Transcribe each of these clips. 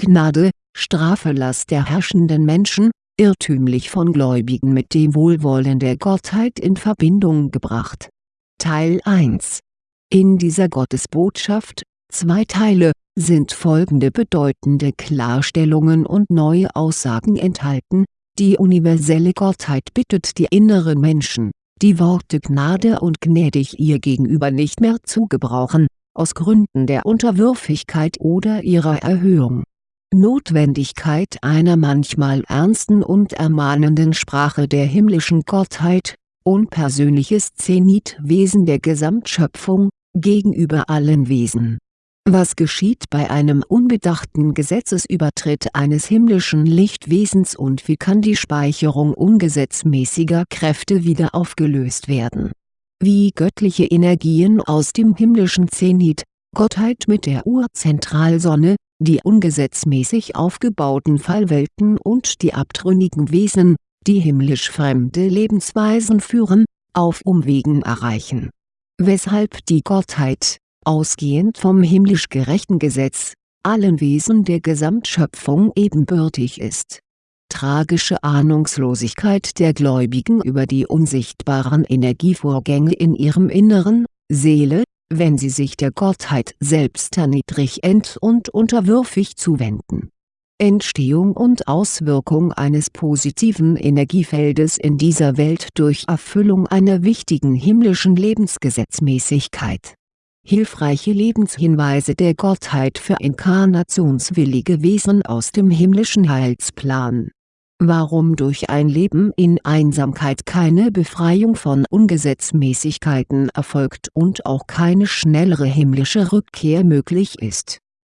Gnade, Strafe-Lass der herrschenden Menschen, irrtümlich von Gläubigen mit dem Wohlwollen der Gottheit in Verbindung gebracht. Teil 1 In dieser Gottesbotschaft, zwei Teile, sind folgende bedeutende Klarstellungen und neue Aussagen enthalten, die universelle Gottheit bittet die inneren Menschen, die Worte Gnade und gnädig ihr gegenüber nicht mehr zu gebrauchen, aus Gründen der Unterwürfigkeit oder ihrer Erhöhung Notwendigkeit einer manchmal ernsten und ermahnenden Sprache der himmlischen Gottheit, unpersönliches Zenitwesen der Gesamtschöpfung, gegenüber allen Wesen. Was geschieht bei einem unbedachten Gesetzesübertritt eines himmlischen Lichtwesens und wie kann die Speicherung ungesetzmäßiger Kräfte wieder aufgelöst werden? Wie göttliche Energien aus dem himmlischen Zenit, Gottheit mit der Urzentralsonne, die ungesetzmäßig aufgebauten Fallwelten und die abtrünnigen Wesen, die himmlisch fremde Lebensweisen führen, auf Umwegen erreichen. Weshalb die Gottheit, ausgehend vom himmlisch gerechten Gesetz, allen Wesen der Gesamtschöpfung ebenbürtig ist. Tragische Ahnungslosigkeit der Gläubigen über die unsichtbaren Energievorgänge in ihrem Inneren, Seele, wenn sie sich der Gottheit selbst erniedrigend und unterwürfig zuwenden. Entstehung und Auswirkung eines positiven Energiefeldes in dieser Welt durch Erfüllung einer wichtigen himmlischen Lebensgesetzmäßigkeit. Hilfreiche Lebenshinweise der Gottheit für inkarnationswillige Wesen aus dem himmlischen Heilsplan Warum durch ein Leben in Einsamkeit keine Befreiung von Ungesetzmäßigkeiten erfolgt und auch keine schnellere himmlische Rückkehr möglich ist.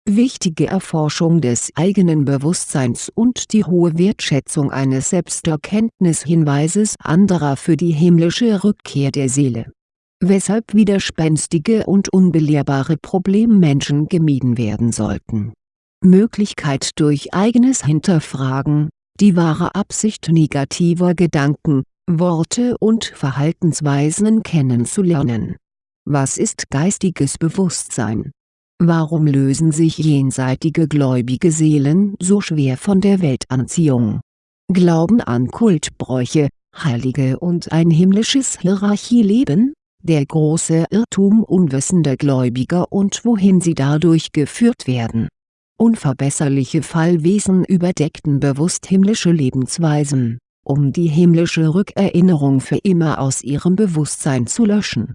Wichtige Erforschung des eigenen Bewusstseins und die hohe Wertschätzung eines Selbsterkenntnishinweises anderer für die himmlische Rückkehr der Seele. Weshalb widerspenstige und unbelehrbare Problemmenschen gemieden werden sollten. Möglichkeit durch eigenes Hinterfragen die wahre Absicht negativer Gedanken, Worte und Verhaltensweisen kennenzulernen. Was ist geistiges Bewusstsein? Warum lösen sich jenseitige gläubige Seelen so schwer von der Weltanziehung? Glauben an Kultbräuche, Heilige und ein himmlisches Hierarchieleben? Der große Irrtum unwissender Gläubiger und wohin sie dadurch geführt werden Unverbesserliche Fallwesen überdeckten bewusst himmlische Lebensweisen, um die himmlische Rückerinnerung für immer aus ihrem Bewusstsein zu löschen.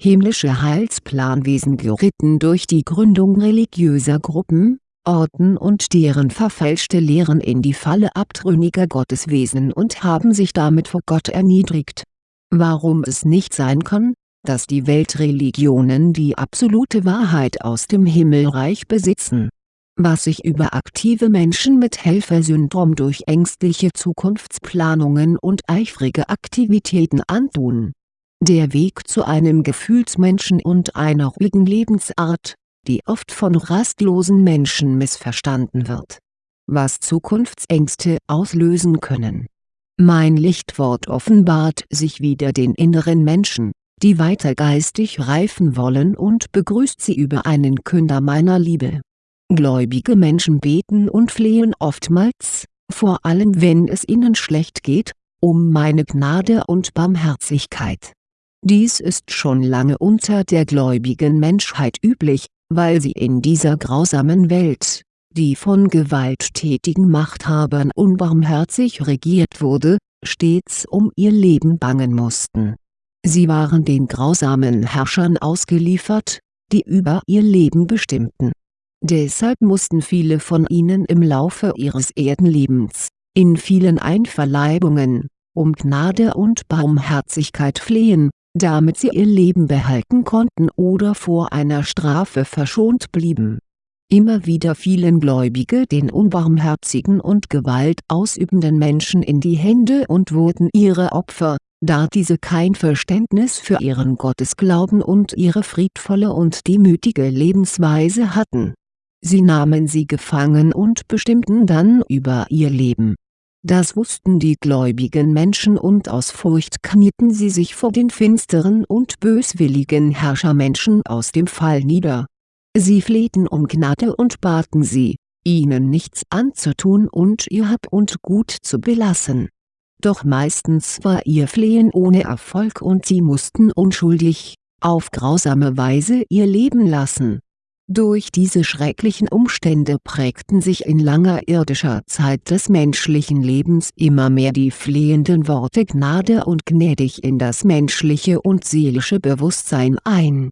Himmlische Heilsplanwesen geritten durch die Gründung religiöser Gruppen, Orten und deren verfälschte Lehren in die Falle abtrünniger Gotteswesen und haben sich damit vor Gott erniedrigt. Warum es nicht sein kann, dass die Weltreligionen die absolute Wahrheit aus dem Himmelreich besitzen was sich überaktive Menschen mit Helfersyndrom durch ängstliche Zukunftsplanungen und eifrige Aktivitäten antun. Der Weg zu einem Gefühlsmenschen und einer ruhigen Lebensart, die oft von rastlosen Menschen missverstanden wird. Was Zukunftsängste auslösen können. Mein Lichtwort offenbart sich wieder den inneren Menschen, die weiter geistig reifen wollen und begrüßt sie über einen Künder meiner Liebe Gläubige Menschen beten und flehen oftmals, vor allem wenn es ihnen schlecht geht, um meine Gnade und Barmherzigkeit. Dies ist schon lange unter der gläubigen Menschheit üblich, weil sie in dieser grausamen Welt, die von gewalttätigen Machthabern unbarmherzig regiert wurde, stets um ihr Leben bangen mussten. Sie waren den grausamen Herrschern ausgeliefert, die über ihr Leben bestimmten Deshalb mussten viele von ihnen im Laufe ihres Erdenlebens, in vielen Einverleibungen, um Gnade und Barmherzigkeit flehen, damit sie ihr Leben behalten konnten oder vor einer Strafe verschont blieben. Immer wieder fielen Gläubige den unbarmherzigen und Gewalt ausübenden Menschen in die Hände und wurden ihre Opfer, da diese kein Verständnis für ihren Gottesglauben und ihre friedvolle und demütige Lebensweise hatten sie nahmen sie gefangen und bestimmten dann über ihr Leben. Das wussten die gläubigen Menschen und aus Furcht knieten sie sich vor den finsteren und böswilligen Herrschermenschen aus dem Fall nieder. Sie flehten um Gnade und baten sie, ihnen nichts anzutun und ihr Hab und Gut zu belassen. Doch meistens war ihr Flehen ohne Erfolg und sie mussten unschuldig, auf grausame Weise ihr Leben lassen. Durch diese schrecklichen Umstände prägten sich in langer irdischer Zeit des menschlichen Lebens immer mehr die flehenden Worte Gnade und gnädig in das menschliche und seelische Bewusstsein ein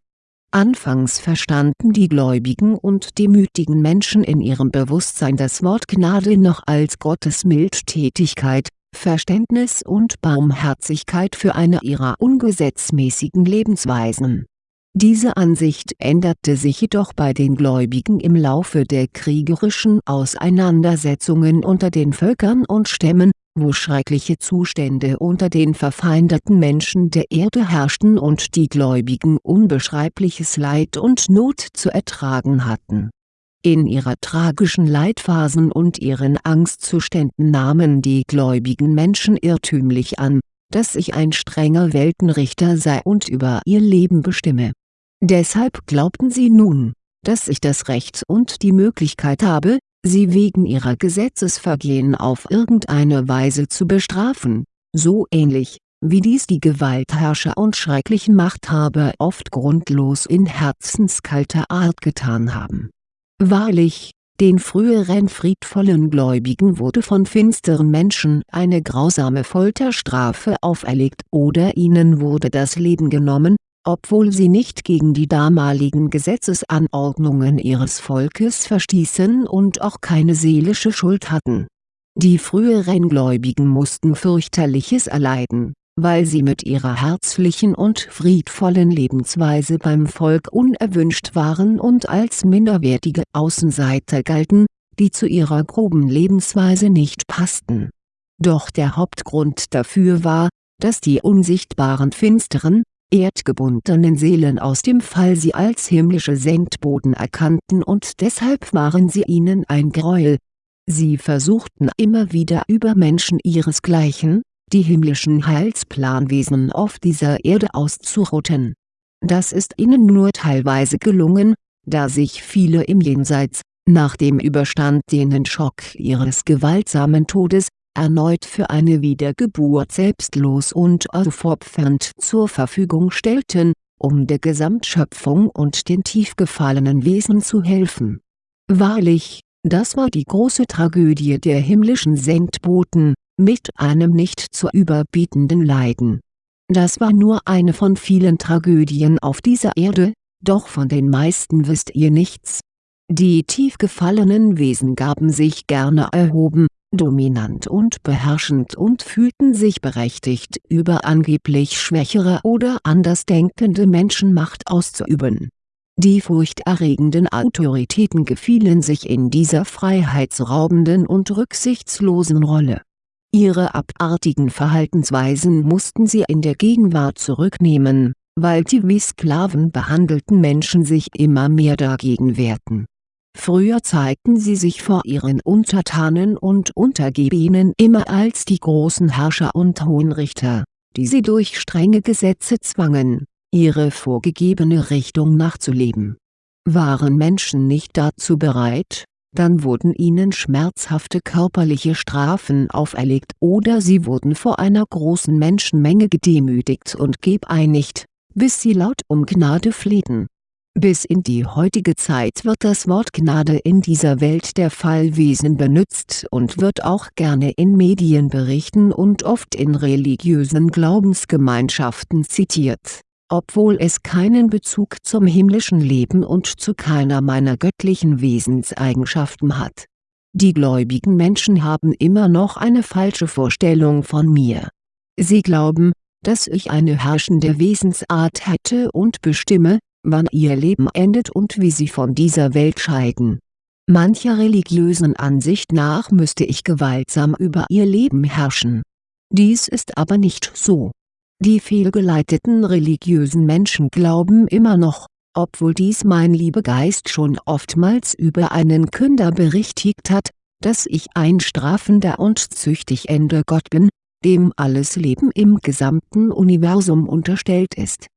Anfangs verstanden die gläubigen und demütigen Menschen in ihrem Bewusstsein das Wort Gnade noch als Gottes Mildtätigkeit, Verständnis und Barmherzigkeit für eine ihrer ungesetzmäßigen Lebensweisen. Diese Ansicht änderte sich jedoch bei den Gläubigen im Laufe der kriegerischen Auseinandersetzungen unter den Völkern und Stämmen wo schreckliche Zustände unter den verfeindeten Menschen der Erde herrschten und die Gläubigen unbeschreibliches Leid und Not zu ertragen hatten. In ihrer tragischen Leidphasen und ihren Angstzuständen nahmen die gläubigen Menschen irrtümlich an, dass ich ein strenger Weltenrichter sei und über ihr Leben bestimme. Deshalb glaubten sie nun, dass ich das Recht und die Möglichkeit habe, sie wegen ihrer Gesetzesvergehen auf irgendeine Weise zu bestrafen, so ähnlich, wie dies die Gewaltherrscher und schrecklichen Machthaber oft grundlos in herzenskalter Art getan haben. Wahrlich, den früheren friedvollen Gläubigen wurde von finsteren Menschen eine grausame Folterstrafe auferlegt oder ihnen wurde das Leben genommen, obwohl sie nicht gegen die damaligen Gesetzesanordnungen ihres Volkes verstießen und auch keine seelische Schuld hatten. Die früheren Gläubigen mussten fürchterliches erleiden, weil sie mit ihrer herzlichen und friedvollen Lebensweise beim Volk unerwünscht waren und als minderwertige Außenseiter galten, die zu ihrer groben Lebensweise nicht passten. Doch der Hauptgrund dafür war, dass die unsichtbaren finsteren, erdgebundenen Seelen aus dem Fall sie als himmlische Sendboten erkannten und deshalb waren sie ihnen ein Gräuel. Sie versuchten immer wieder über Menschen ihresgleichen, die himmlischen Heilsplanwesen auf dieser Erde auszurotten. Das ist ihnen nur teilweise gelungen, da sich viele im Jenseits, nach dem überstandenen Schock ihres gewaltsamen Todes, erneut für eine Wiedergeburt selbstlos und aufopfernd zur Verfügung stellten, um der Gesamtschöpfung und den tief gefallenen Wesen zu helfen. Wahrlich, das war die große Tragödie der himmlischen Sendboten, mit einem nicht zu überbietenden Leiden. Das war nur eine von vielen Tragödien auf dieser Erde, doch von den meisten wisst ihr nichts. Die tief gefallenen Wesen gaben sich gerne erhoben, dominant und beherrschend und fühlten sich berechtigt über angeblich schwächere oder andersdenkende Menschen Macht auszuüben. Die furchterregenden Autoritäten gefielen sich in dieser freiheitsraubenden und rücksichtslosen Rolle. Ihre abartigen Verhaltensweisen mussten sie in der Gegenwart zurücknehmen, weil die wie Sklaven behandelten Menschen sich immer mehr dagegen wehrten Früher zeigten sie sich vor ihren Untertanen und Untergebenen immer als die großen Herrscher und Hohenrichter, die sie durch strenge Gesetze zwangen, ihre vorgegebene Richtung nachzuleben. Waren Menschen nicht dazu bereit, dann wurden ihnen schmerzhafte körperliche Strafen auferlegt oder sie wurden vor einer großen Menschenmenge gedemütigt und gebeinigt, bis sie laut um Gnade flehten bis in die heutige Zeit wird das Wort Gnade in dieser Welt der Fallwesen benutzt und wird auch gerne in Medienberichten und oft in religiösen Glaubensgemeinschaften zitiert, obwohl es keinen Bezug zum himmlischen Leben und zu keiner meiner göttlichen Wesenseigenschaften hat. Die gläubigen Menschen haben immer noch eine falsche Vorstellung von mir. Sie glauben, dass ich eine herrschende Wesensart hätte und bestimme, wann ihr Leben endet und wie sie von dieser Welt scheiden. Mancher religiösen Ansicht nach müsste ich gewaltsam über ihr Leben herrschen. Dies ist aber nicht so. Die fehlgeleiteten religiösen Menschen glauben immer noch, obwohl dies mein Liebegeist schon oftmals über einen Künder berichtigt hat, dass ich ein strafender und züchtig Ende Gott bin, dem alles Leben im gesamten Universum unterstellt ist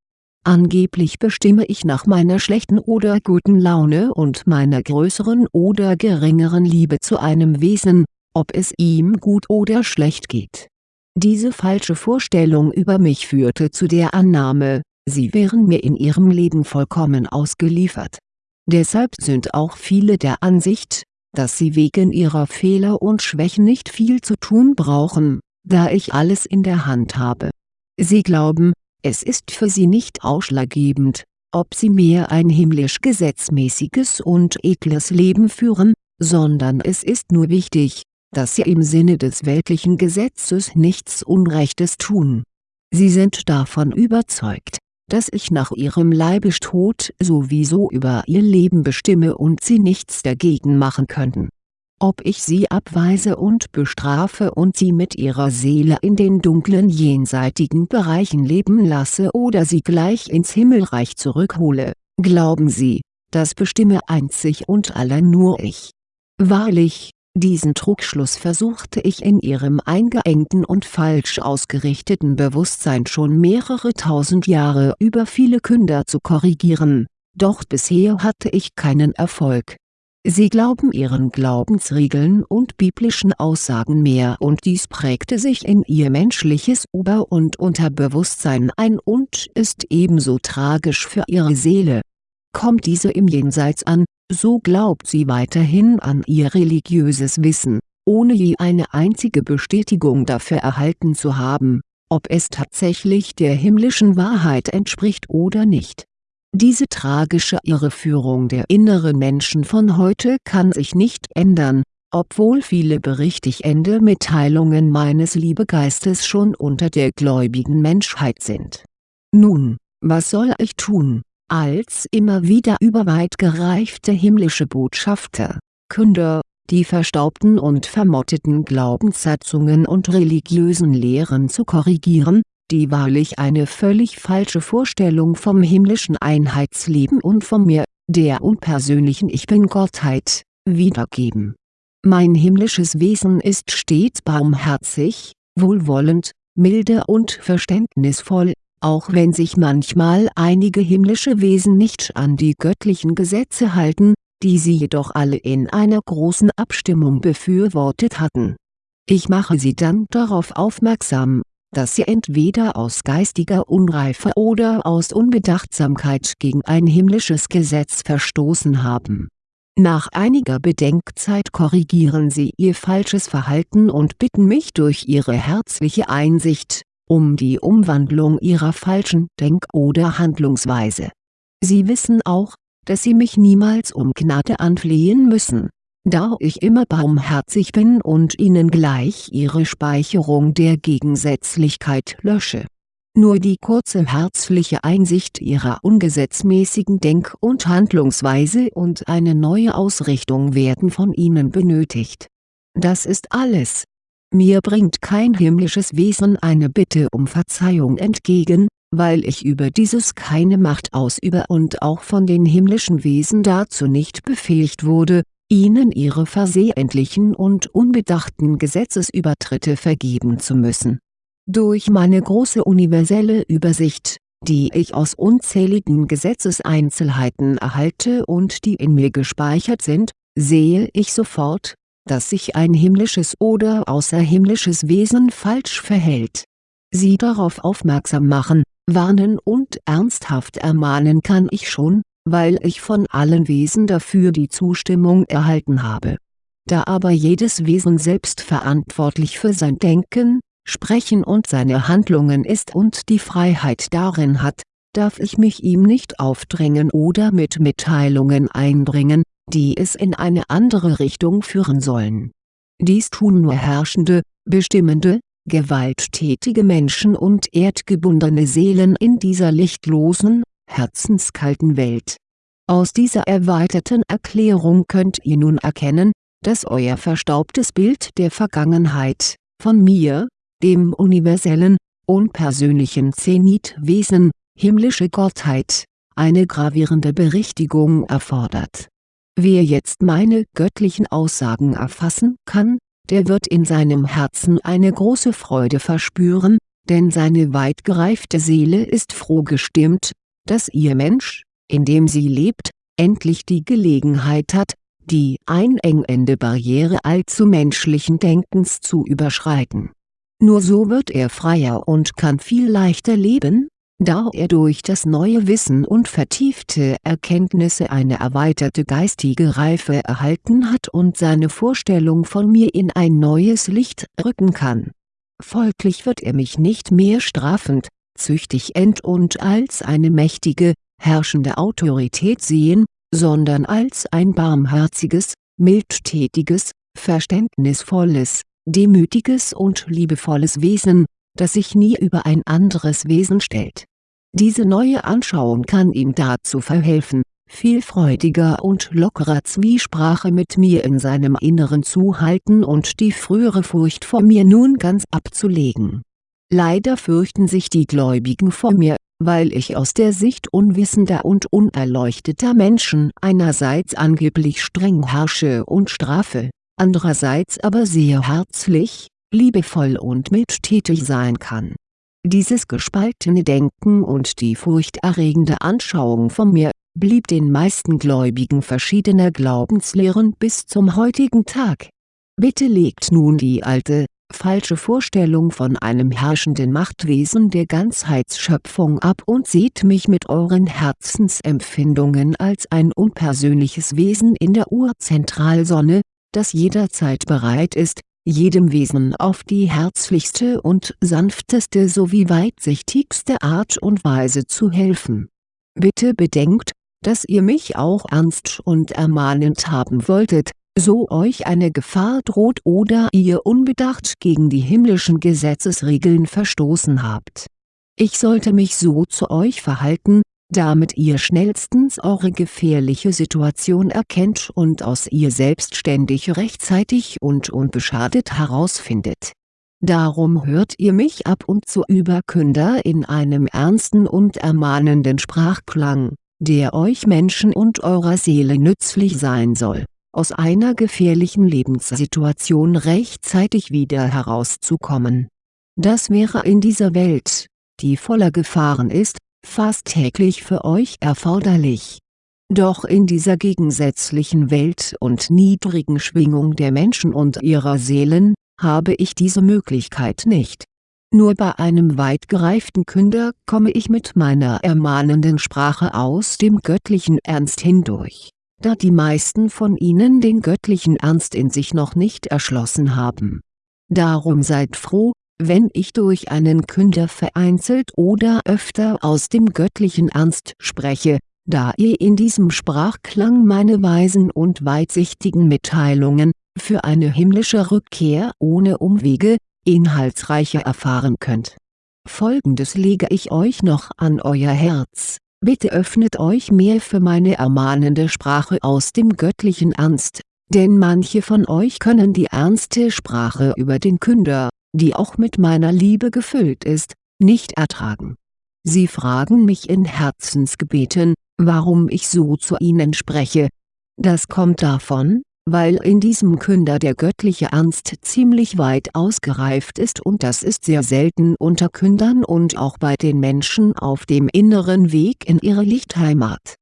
Angeblich bestimme ich nach meiner schlechten oder guten Laune und meiner größeren oder geringeren Liebe zu einem Wesen, ob es ihm gut oder schlecht geht. Diese falsche Vorstellung über mich führte zu der Annahme, sie wären mir in ihrem Leben vollkommen ausgeliefert. Deshalb sind auch viele der Ansicht, dass sie wegen ihrer Fehler und Schwächen nicht viel zu tun brauchen, da ich alles in der Hand habe. Sie glauben, es ist für sie nicht ausschlaggebend, ob sie mehr ein himmlisch gesetzmäßiges und edles Leben führen, sondern es ist nur wichtig, dass sie im Sinne des weltlichen Gesetzes nichts Unrechtes tun. Sie sind davon überzeugt, dass ich nach ihrem Leibestod sowieso über ihr Leben bestimme und sie nichts dagegen machen könnten ob ich sie abweise und bestrafe und sie mit ihrer Seele in den dunklen jenseitigen Bereichen leben lasse oder sie gleich ins Himmelreich zurückhole, glauben Sie, das bestimme einzig und allein nur ich. Wahrlich, diesen Trugschluss versuchte ich in ihrem eingeengten und falsch ausgerichteten Bewusstsein schon mehrere tausend Jahre über viele Künder zu korrigieren, doch bisher hatte ich keinen Erfolg Sie glauben ihren Glaubensregeln und biblischen Aussagen mehr und dies prägte sich in ihr menschliches Ober- und Unterbewusstsein ein und ist ebenso tragisch für ihre Seele. Kommt diese im Jenseits an, so glaubt sie weiterhin an ihr religiöses Wissen, ohne je eine einzige Bestätigung dafür erhalten zu haben, ob es tatsächlich der himmlischen Wahrheit entspricht oder nicht diese tragische Irreführung der inneren Menschen von heute kann sich nicht ändern, obwohl viele berichtigende Mitteilungen meines Liebegeistes schon unter der gläubigen Menschheit sind. Nun, was soll ich tun, als immer wieder überweit gereifte himmlische Botschafter, Künder, die verstaubten und vermotteten Glaubenssatzungen und religiösen Lehren zu korrigieren, die wahrlich eine völlig falsche Vorstellung vom himmlischen Einheitsleben und vom Mir, der unpersönlichen Ich Bin-Gottheit, wiedergeben. Mein himmlisches Wesen ist stets barmherzig, wohlwollend, milde und verständnisvoll, auch wenn sich manchmal einige himmlische Wesen nicht an die göttlichen Gesetze halten, die sie jedoch alle in einer großen Abstimmung befürwortet hatten. Ich mache sie dann darauf aufmerksam, dass sie entweder aus geistiger Unreife oder aus Unbedachtsamkeit gegen ein himmlisches Gesetz verstoßen haben. Nach einiger Bedenkzeit korrigieren sie ihr falsches Verhalten und bitten mich durch ihre herzliche Einsicht, um die Umwandlung ihrer falschen Denk- oder Handlungsweise. Sie wissen auch, dass sie mich niemals um Gnade anflehen müssen da ich immer barmherzig bin und ihnen gleich ihre Speicherung der Gegensätzlichkeit lösche. Nur die kurze herzliche Einsicht ihrer ungesetzmäßigen Denk- und Handlungsweise und eine neue Ausrichtung werden von ihnen benötigt. Das ist alles. Mir bringt kein himmlisches Wesen eine Bitte um Verzeihung entgegen, weil ich über dieses keine Macht ausübe und auch von den himmlischen Wesen dazu nicht befähigt wurde, ihnen ihre versehentlichen und unbedachten Gesetzesübertritte vergeben zu müssen. Durch meine große universelle Übersicht, die ich aus unzähligen Gesetzeseinzelheiten erhalte und die in mir gespeichert sind, sehe ich sofort, dass sich ein himmlisches oder außerhimmlisches Wesen falsch verhält. Sie darauf aufmerksam machen, warnen und ernsthaft ermahnen kann ich schon, weil ich von allen Wesen dafür die Zustimmung erhalten habe. Da aber jedes Wesen selbst verantwortlich für sein Denken, Sprechen und seine Handlungen ist und die Freiheit darin hat, darf ich mich ihm nicht aufdrängen oder mit Mitteilungen einbringen, die es in eine andere Richtung führen sollen. Dies tun nur herrschende, bestimmende, gewalttätige Menschen und erdgebundene Seelen in dieser lichtlosen, herzenskalten Welt. Aus dieser erweiterten Erklärung könnt ihr nun erkennen, dass euer verstaubtes Bild der Vergangenheit, von mir, dem universellen, unpersönlichen Zenitwesen, himmlische Gottheit, eine gravierende Berichtigung erfordert. Wer jetzt meine göttlichen Aussagen erfassen kann, der wird in seinem Herzen eine große Freude verspüren, denn seine weit gereifte Seele ist froh gestimmt, dass Ihr Mensch, in dem Sie lebt, endlich die Gelegenheit hat, die einengende Barriere allzu menschlichen Denkens zu überschreiten. Nur so wird er freier und kann viel leichter leben, da er durch das neue Wissen und vertiefte Erkenntnisse eine erweiterte geistige Reife erhalten hat und seine Vorstellung von mir in ein neues Licht rücken kann. Folglich wird er mich nicht mehr strafend, züchtig end und als eine mächtige, herrschende Autorität sehen, sondern als ein barmherziges, mildtätiges, verständnisvolles, demütiges und liebevolles Wesen, das sich nie über ein anderes Wesen stellt. Diese neue Anschauung kann ihm dazu verhelfen, viel freudiger und lockerer Zwiesprache mit mir in seinem Inneren zu halten und die frühere Furcht vor mir nun ganz abzulegen. Leider fürchten sich die Gläubigen vor mir, weil ich aus der Sicht unwissender und unerleuchteter Menschen einerseits angeblich streng herrsche und strafe, andererseits aber sehr herzlich, liebevoll und mildtätig sein kann. Dieses gespaltene Denken und die furchterregende Anschauung von mir, blieb den meisten Gläubigen verschiedener Glaubenslehren bis zum heutigen Tag. Bitte legt nun die alte, falsche Vorstellung von einem herrschenden Machtwesen der Ganzheitsschöpfung ab und seht mich mit euren Herzensempfindungen als ein unpersönliches Wesen in der Urzentralsonne, das jederzeit bereit ist, jedem Wesen auf die herzlichste und sanfteste sowie weitsichtigste Art und Weise zu helfen. Bitte bedenkt, dass ihr mich auch ernst und ermahnend haben wolltet, so euch eine Gefahr droht oder ihr unbedacht gegen die himmlischen Gesetzesregeln verstoßen habt. Ich sollte mich so zu euch verhalten, damit ihr schnellstens eure gefährliche Situation erkennt und aus ihr selbstständig rechtzeitig und unbeschadet herausfindet. Darum hört ihr mich ab und zu über Künder in einem ernsten und ermahnenden Sprachklang, der euch Menschen und eurer Seele nützlich sein soll, aus einer gefährlichen Lebenssituation rechtzeitig wieder herauszukommen. Das wäre in dieser Welt, die voller Gefahren ist, fast täglich für euch erforderlich. Doch in dieser gegensätzlichen Welt und niedrigen Schwingung der Menschen und ihrer Seelen, habe ich diese Möglichkeit nicht. Nur bei einem weit gereiften Künder komme ich mit meiner ermahnenden Sprache aus dem göttlichen Ernst hindurch, da die meisten von ihnen den göttlichen Ernst in sich noch nicht erschlossen haben. Darum seid froh, wenn ich durch einen Künder vereinzelt oder öfter aus dem göttlichen Ernst spreche, da ihr in diesem Sprachklang meine weisen und weitsichtigen Mitteilungen, für eine himmlische Rückkehr ohne Umwege, inhaltsreicher erfahren könnt. Folgendes lege ich euch noch an euer Herz, bitte öffnet euch mehr für meine ermahnende Sprache aus dem göttlichen Ernst, denn manche von euch können die ernste Sprache über den Künder, die auch mit meiner Liebe gefüllt ist, nicht ertragen. Sie fragen mich in Herzensgebeten, warum ich so zu ihnen spreche. Das kommt davon, weil in diesem Künder der göttliche Ernst ziemlich weit ausgereift ist und das ist sehr selten unter Kündern und auch bei den Menschen auf dem inneren Weg in ihre Lichtheimat.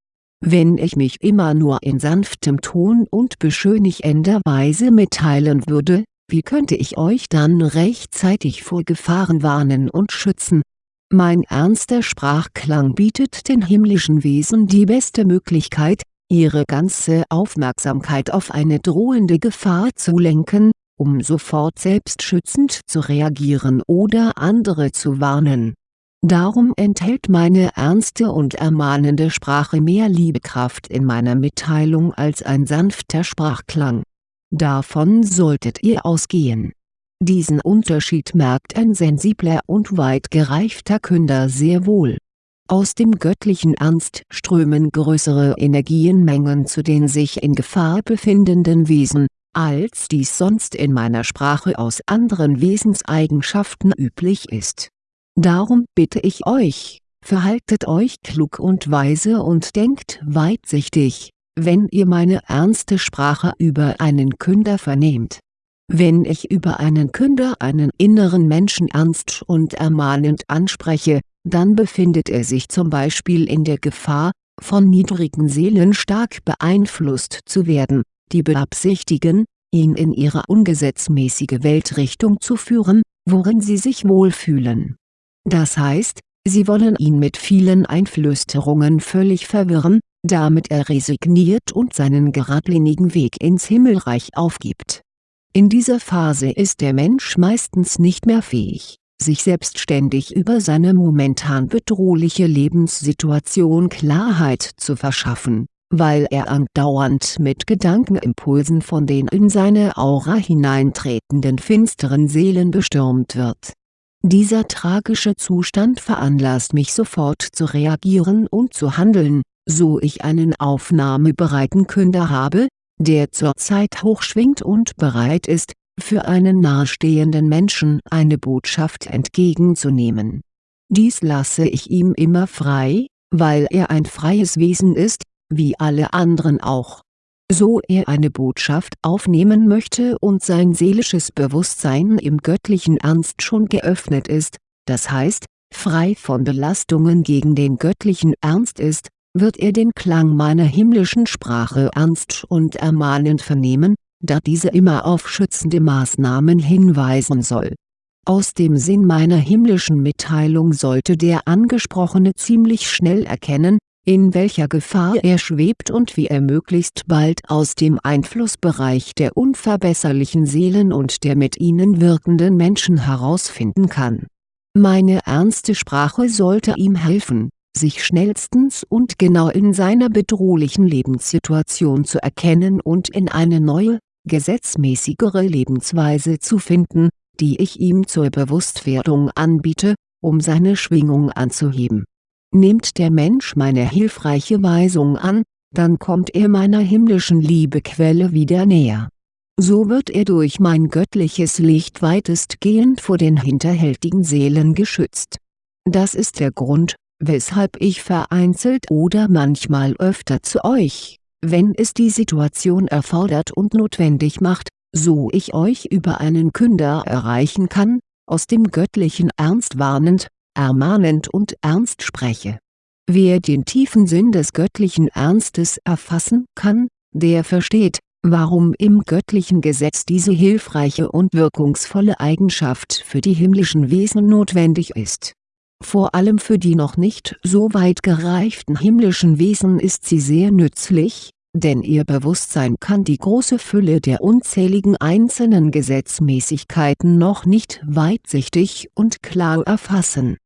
Wenn ich mich immer nur in sanftem Ton und beschönigender Weise mitteilen würde, wie könnte ich euch dann rechtzeitig vor Gefahren warnen und schützen? Mein ernster Sprachklang bietet den himmlischen Wesen die beste Möglichkeit, ihre ganze Aufmerksamkeit auf eine drohende Gefahr zu lenken, um sofort selbstschützend zu reagieren oder andere zu warnen. Darum enthält meine ernste und ermahnende Sprache mehr Liebekraft in meiner Mitteilung als ein sanfter Sprachklang. Davon solltet ihr ausgehen. Diesen Unterschied merkt ein sensibler und weit gereifter Künder sehr wohl aus dem göttlichen Ernst strömen größere Energienmengen zu den sich in Gefahr befindenden Wesen, als dies sonst in meiner Sprache aus anderen Wesenseigenschaften üblich ist. Darum bitte ich euch, verhaltet euch klug und weise und denkt weitsichtig, wenn ihr meine ernste Sprache über einen Künder vernehmt. Wenn ich über einen Künder einen inneren Menschen ernst und ermahnend anspreche, dann befindet er sich zum Beispiel in der Gefahr, von niedrigen Seelen stark beeinflusst zu werden, die beabsichtigen, ihn in ihre ungesetzmäßige Weltrichtung zu führen, worin sie sich wohlfühlen. Das heißt, sie wollen ihn mit vielen Einflüsterungen völlig verwirren, damit er resigniert und seinen geradlinigen Weg ins Himmelreich aufgibt. In dieser Phase ist der Mensch meistens nicht mehr fähig, sich selbstständig über seine momentan bedrohliche Lebenssituation Klarheit zu verschaffen, weil er andauernd mit Gedankenimpulsen von den in seine Aura hineintretenden finsteren Seelen bestürmt wird. Dieser tragische Zustand veranlasst mich sofort zu reagieren und zu handeln, so ich einen aufnahmebereiten Künder habe, der zurzeit hochschwingt und bereit ist, für einen nahestehenden Menschen eine Botschaft entgegenzunehmen. Dies lasse ich ihm immer frei, weil er ein freies Wesen ist, wie alle anderen auch. So er eine Botschaft aufnehmen möchte und sein seelisches Bewusstsein im göttlichen Ernst schon geöffnet ist, das heißt, frei von Belastungen gegen den göttlichen Ernst ist, wird er den Klang meiner himmlischen Sprache ernst und ermahnend vernehmen, da diese immer auf schützende Maßnahmen hinweisen soll. Aus dem Sinn meiner himmlischen Mitteilung sollte der Angesprochene ziemlich schnell erkennen, in welcher Gefahr er schwebt und wie er möglichst bald aus dem Einflussbereich der unverbesserlichen Seelen und der mit ihnen wirkenden Menschen herausfinden kann. Meine ernste Sprache sollte ihm helfen, sich schnellstens und genau in seiner bedrohlichen Lebenssituation zu erkennen und in eine neue, gesetzmäßigere Lebensweise zu finden, die ich ihm zur Bewusstwerdung anbiete, um seine Schwingung anzuheben. Nimmt der Mensch meine hilfreiche Weisung an, dann kommt er meiner himmlischen Liebequelle wieder näher. So wird er durch mein göttliches Licht weitestgehend vor den hinterhältigen Seelen geschützt. Das ist der Grund, weshalb ich vereinzelt oder manchmal öfter zu euch, wenn es die Situation erfordert und notwendig macht, so ich euch über einen Künder erreichen kann, aus dem göttlichen Ernst warnend, ermahnend und ernst spreche. Wer den tiefen Sinn des göttlichen Ernstes erfassen kann, der versteht, warum im göttlichen Gesetz diese hilfreiche und wirkungsvolle Eigenschaft für die himmlischen Wesen notwendig ist vor allem für die noch nicht so weit gereiften himmlischen Wesen ist sie sehr nützlich, denn ihr Bewusstsein kann die große Fülle der unzähligen einzelnen Gesetzmäßigkeiten noch nicht weitsichtig und klar erfassen.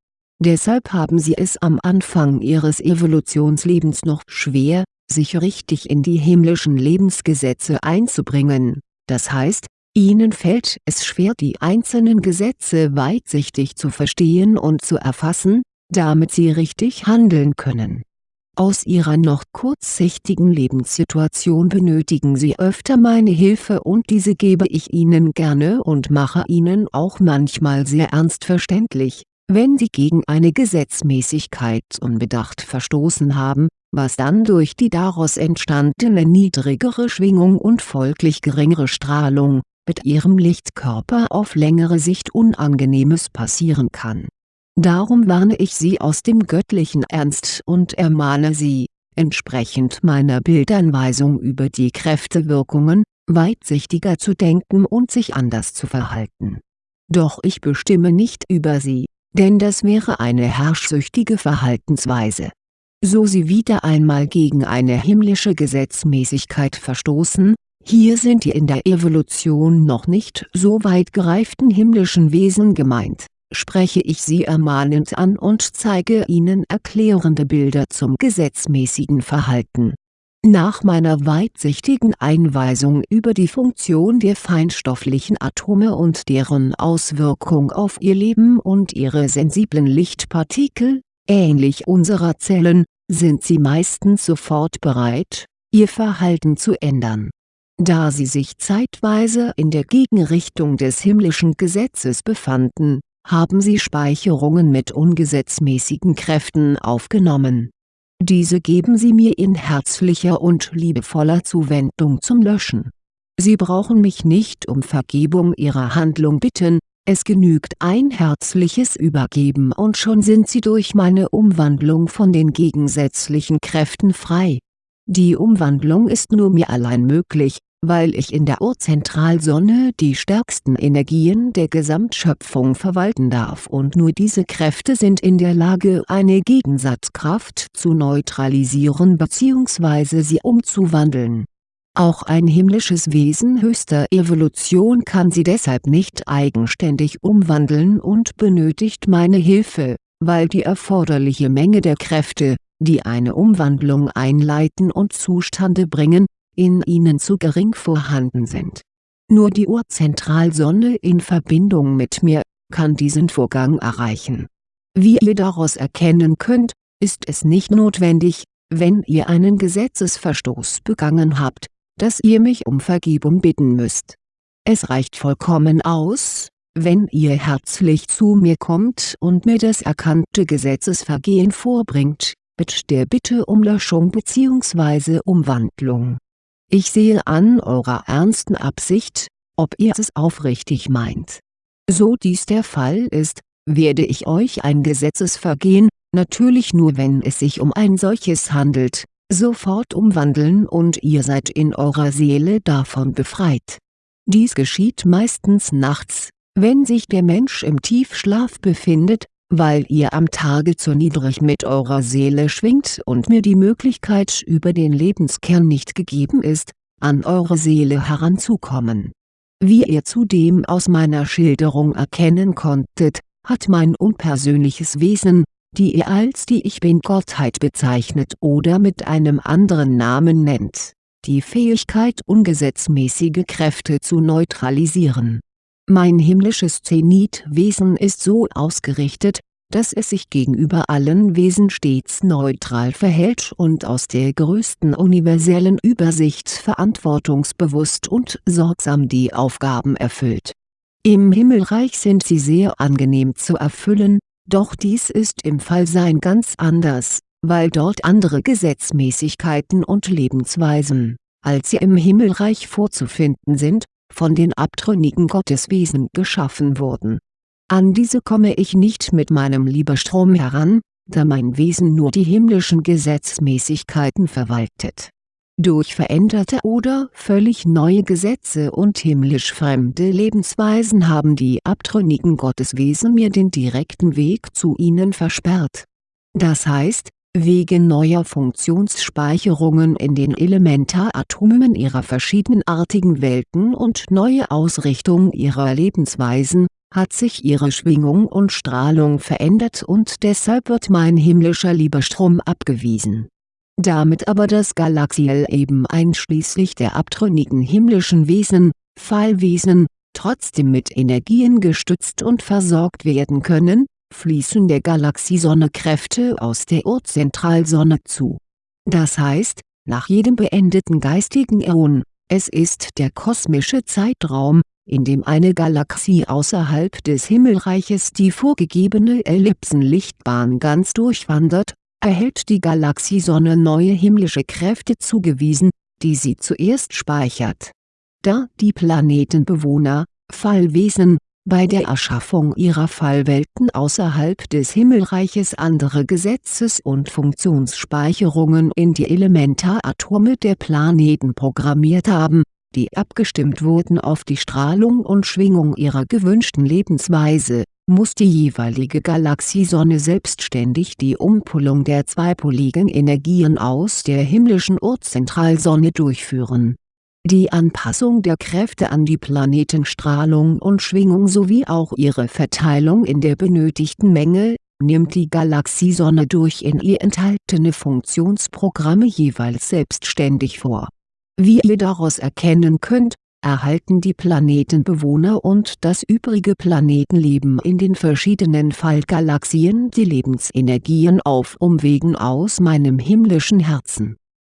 Deshalb haben sie es am Anfang ihres Evolutionslebens noch schwer, sich richtig in die himmlischen Lebensgesetze einzubringen, das heißt, Ihnen fällt es schwer die einzelnen Gesetze weitsichtig zu verstehen und zu erfassen, damit Sie richtig handeln können. Aus Ihrer noch kurzsichtigen Lebenssituation benötigen Sie öfter meine Hilfe und diese gebe ich Ihnen gerne und mache Ihnen auch manchmal sehr ernst verständlich, wenn Sie gegen eine Gesetzmäßigkeit unbedacht verstoßen haben, was dann durch die daraus entstandene niedrigere Schwingung und folglich geringere Strahlung, mit ihrem Lichtkörper auf längere Sicht Unangenehmes passieren kann. Darum warne ich Sie aus dem göttlichen Ernst und ermahne Sie, entsprechend meiner Bildanweisung über die Kräftewirkungen, weitsichtiger zu denken und sich anders zu verhalten. Doch ich bestimme nicht über Sie, denn das wäre eine herrschsüchtige Verhaltensweise. So Sie wieder einmal gegen eine himmlische Gesetzmäßigkeit verstoßen, hier sind die in der Evolution noch nicht so weit gereiften himmlischen Wesen gemeint, spreche ich sie ermahnend an und zeige ihnen erklärende Bilder zum gesetzmäßigen Verhalten. Nach meiner weitsichtigen Einweisung über die Funktion der feinstofflichen Atome und deren Auswirkung auf ihr Leben und ihre sensiblen Lichtpartikel, ähnlich unserer Zellen, sind sie meistens sofort bereit, ihr Verhalten zu ändern da sie sich zeitweise in der Gegenrichtung des himmlischen Gesetzes befanden, haben sie Speicherungen mit ungesetzmäßigen Kräften aufgenommen. Diese geben sie mir in herzlicher und liebevoller Zuwendung zum Löschen. Sie brauchen mich nicht um Vergebung Ihrer Handlung bitten, es genügt ein herzliches Übergeben und schon sind Sie durch meine Umwandlung von den gegensätzlichen Kräften frei. Die Umwandlung ist nur mir allein möglich, weil ich in der Urzentralsonne die stärksten Energien der Gesamtschöpfung verwalten darf und nur diese Kräfte sind in der Lage eine Gegensatzkraft zu neutralisieren bzw. sie umzuwandeln. Auch ein himmlisches Wesen höchster Evolution kann sie deshalb nicht eigenständig umwandeln und benötigt meine Hilfe, weil die erforderliche Menge der Kräfte, die eine Umwandlung einleiten und zustande bringen, in ihnen zu gering vorhanden sind. Nur die Urzentralsonne in Verbindung mit mir, kann diesen Vorgang erreichen. Wie ihr daraus erkennen könnt, ist es nicht notwendig, wenn ihr einen Gesetzesverstoß begangen habt, dass ihr mich um Vergebung bitten müsst. Es reicht vollkommen aus, wenn ihr herzlich zu mir kommt und mir das erkannte Gesetzesvergehen vorbringt, mit der Bitte um Löschung bzw. Umwandlung ich sehe an eurer ernsten Absicht, ob ihr es aufrichtig meint. So dies der Fall ist, werde ich euch ein Gesetzesvergehen, natürlich nur wenn es sich um ein solches handelt, sofort umwandeln und ihr seid in eurer Seele davon befreit. Dies geschieht meistens nachts, wenn sich der Mensch im Tiefschlaf befindet, weil ihr am Tage zu niedrig mit eurer Seele schwingt und mir die Möglichkeit über den Lebenskern nicht gegeben ist, an eure Seele heranzukommen. Wie ihr zudem aus meiner Schilderung erkennen konntet, hat mein unpersönliches Wesen, die ihr als die Ich Bin-Gottheit bezeichnet oder mit einem anderen Namen nennt, die Fähigkeit ungesetzmäßige Kräfte zu neutralisieren mein himmlisches Zenitwesen ist so ausgerichtet, dass es sich gegenüber allen Wesen stets neutral verhält und aus der größten universellen Übersicht verantwortungsbewusst und sorgsam die Aufgaben erfüllt. Im Himmelreich sind sie sehr angenehm zu erfüllen, doch dies ist im Fallsein ganz anders, weil dort andere Gesetzmäßigkeiten und Lebensweisen, als sie im Himmelreich vorzufinden sind, von den abtrünnigen Gotteswesen geschaffen wurden. An diese komme ich nicht mit meinem Liebestrom heran, da mein Wesen nur die himmlischen Gesetzmäßigkeiten verwaltet. Durch veränderte oder völlig neue Gesetze und himmlisch fremde Lebensweisen haben die abtrünnigen Gotteswesen mir den direkten Weg zu ihnen versperrt. Das heißt, wegen neuer Funktionsspeicherungen in den Elementaratomen ihrer verschiedenartigen Welten und neue Ausrichtung ihrer Lebensweisen, hat sich ihre Schwingung und Strahlung verändert und deshalb wird mein himmlischer Liebestrom abgewiesen. Damit aber das Galaxiel eben einschließlich der abtrünnigen himmlischen Wesen, Fallwesen, trotzdem mit Energien gestützt und versorgt werden können, fließen der Galaxiesonne Kräfte aus der Urzentralsonne zu. Das heißt, nach jedem beendeten geistigen Äon, es ist der kosmische Zeitraum, in dem eine Galaxie außerhalb des Himmelreiches die vorgegebene Ellipsenlichtbahn ganz durchwandert, erhält die Galaxiesonne neue himmlische Kräfte zugewiesen, die sie zuerst speichert. Da die Planetenbewohner, Fallwesen, bei der Erschaffung ihrer Fallwelten außerhalb des Himmelreiches andere Gesetzes- und Funktionsspeicherungen in die Elementaratome der Planeten programmiert haben, die abgestimmt wurden auf die Strahlung und Schwingung ihrer gewünschten Lebensweise, muss die jeweilige Galaxiesonne selbstständig die Umpullung der zweipoligen Energien aus der himmlischen Urzentralsonne durchführen die Anpassung der Kräfte an die Planetenstrahlung und Schwingung sowie auch ihre Verteilung in der benötigten Menge, nimmt die Galaxiesonne durch in ihr enthaltene Funktionsprogramme jeweils selbstständig vor. Wie ihr daraus erkennen könnt, erhalten die Planetenbewohner und das übrige Planetenleben in den verschiedenen Fallgalaxien die Lebensenergien auf Umwegen aus meinem himmlischen Herzen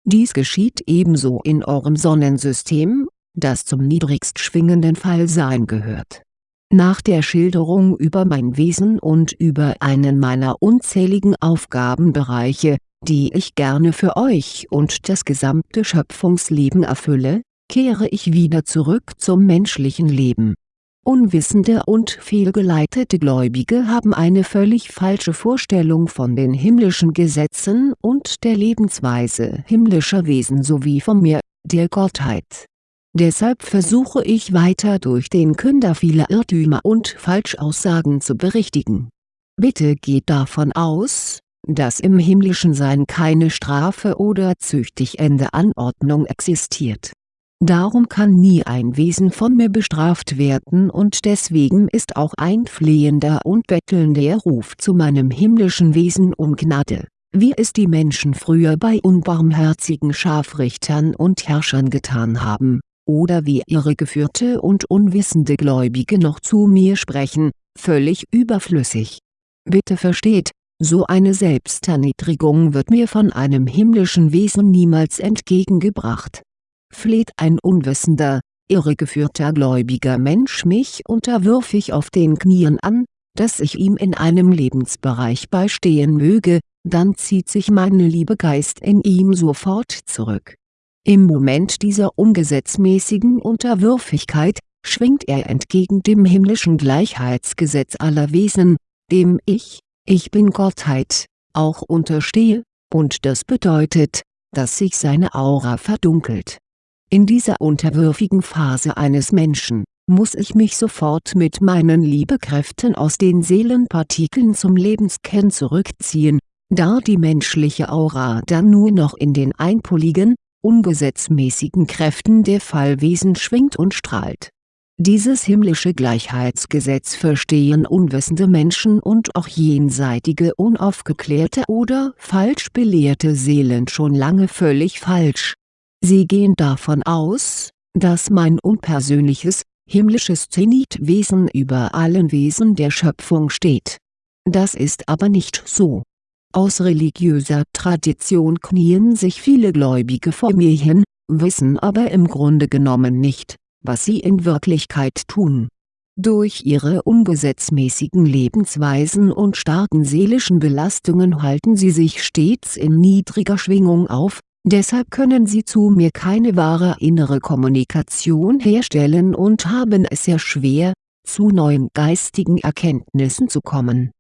dies geschieht ebenso in eurem Sonnensystem, das zum niedrigst schwingenden Fallsein gehört. Nach der Schilderung über mein Wesen und über einen meiner unzähligen Aufgabenbereiche, die ich gerne für euch und das gesamte Schöpfungsleben erfülle, kehre ich wieder zurück zum menschlichen Leben. Unwissende und fehlgeleitete Gläubige haben eine völlig falsche Vorstellung von den himmlischen Gesetzen und der Lebensweise himmlischer Wesen sowie von mir, der Gottheit. Deshalb versuche ich weiter durch den Künder vieler Irrtümer und Falschaussagen zu berichtigen. Bitte geht davon aus, dass im himmlischen Sein keine Strafe oder züchtigende Anordnung existiert. Darum kann nie ein Wesen von mir bestraft werden und deswegen ist auch ein flehender und bettelnder Ruf zu meinem himmlischen Wesen um Gnade, wie es die Menschen früher bei unbarmherzigen Scharfrichtern und Herrschern getan haben, oder wie ihre geführte und unwissende Gläubige noch zu mir sprechen, völlig überflüssig. Bitte versteht, so eine Selbsterniedrigung wird mir von einem himmlischen Wesen niemals entgegengebracht. Fleht ein unwissender, irregeführter gläubiger Mensch mich unterwürfig auf den Knien an, dass ich ihm in einem Lebensbereich beistehen möge, dann zieht sich meine Liebe Geist in ihm sofort zurück. Im Moment dieser ungesetzmäßigen Unterwürfigkeit, schwingt er entgegen dem himmlischen Gleichheitsgesetz aller Wesen, dem Ich, ich bin Gottheit, auch unterstehe, und das bedeutet, dass sich seine Aura verdunkelt. In dieser unterwürfigen Phase eines Menschen, muss ich mich sofort mit meinen Liebekräften aus den Seelenpartikeln zum Lebenskern zurückziehen, da die menschliche Aura dann nur noch in den einpoligen, ungesetzmäßigen Kräften der Fallwesen schwingt und strahlt dieses himmlische Gleichheitsgesetz verstehen unwissende Menschen und auch jenseitige unaufgeklärte oder falsch belehrte Seelen schon lange völlig falsch. Sie gehen davon aus, dass mein unpersönliches, himmlisches Zenitwesen über allen Wesen der Schöpfung steht. Das ist aber nicht so. Aus religiöser Tradition knien sich viele Gläubige vor mir hin, wissen aber im Grunde genommen nicht was sie in Wirklichkeit tun. Durch ihre ungesetzmäßigen Lebensweisen und starken seelischen Belastungen halten sie sich stets in niedriger Schwingung auf, deshalb können sie zu mir keine wahre innere Kommunikation herstellen und haben es sehr schwer, zu neuen geistigen Erkenntnissen zu kommen.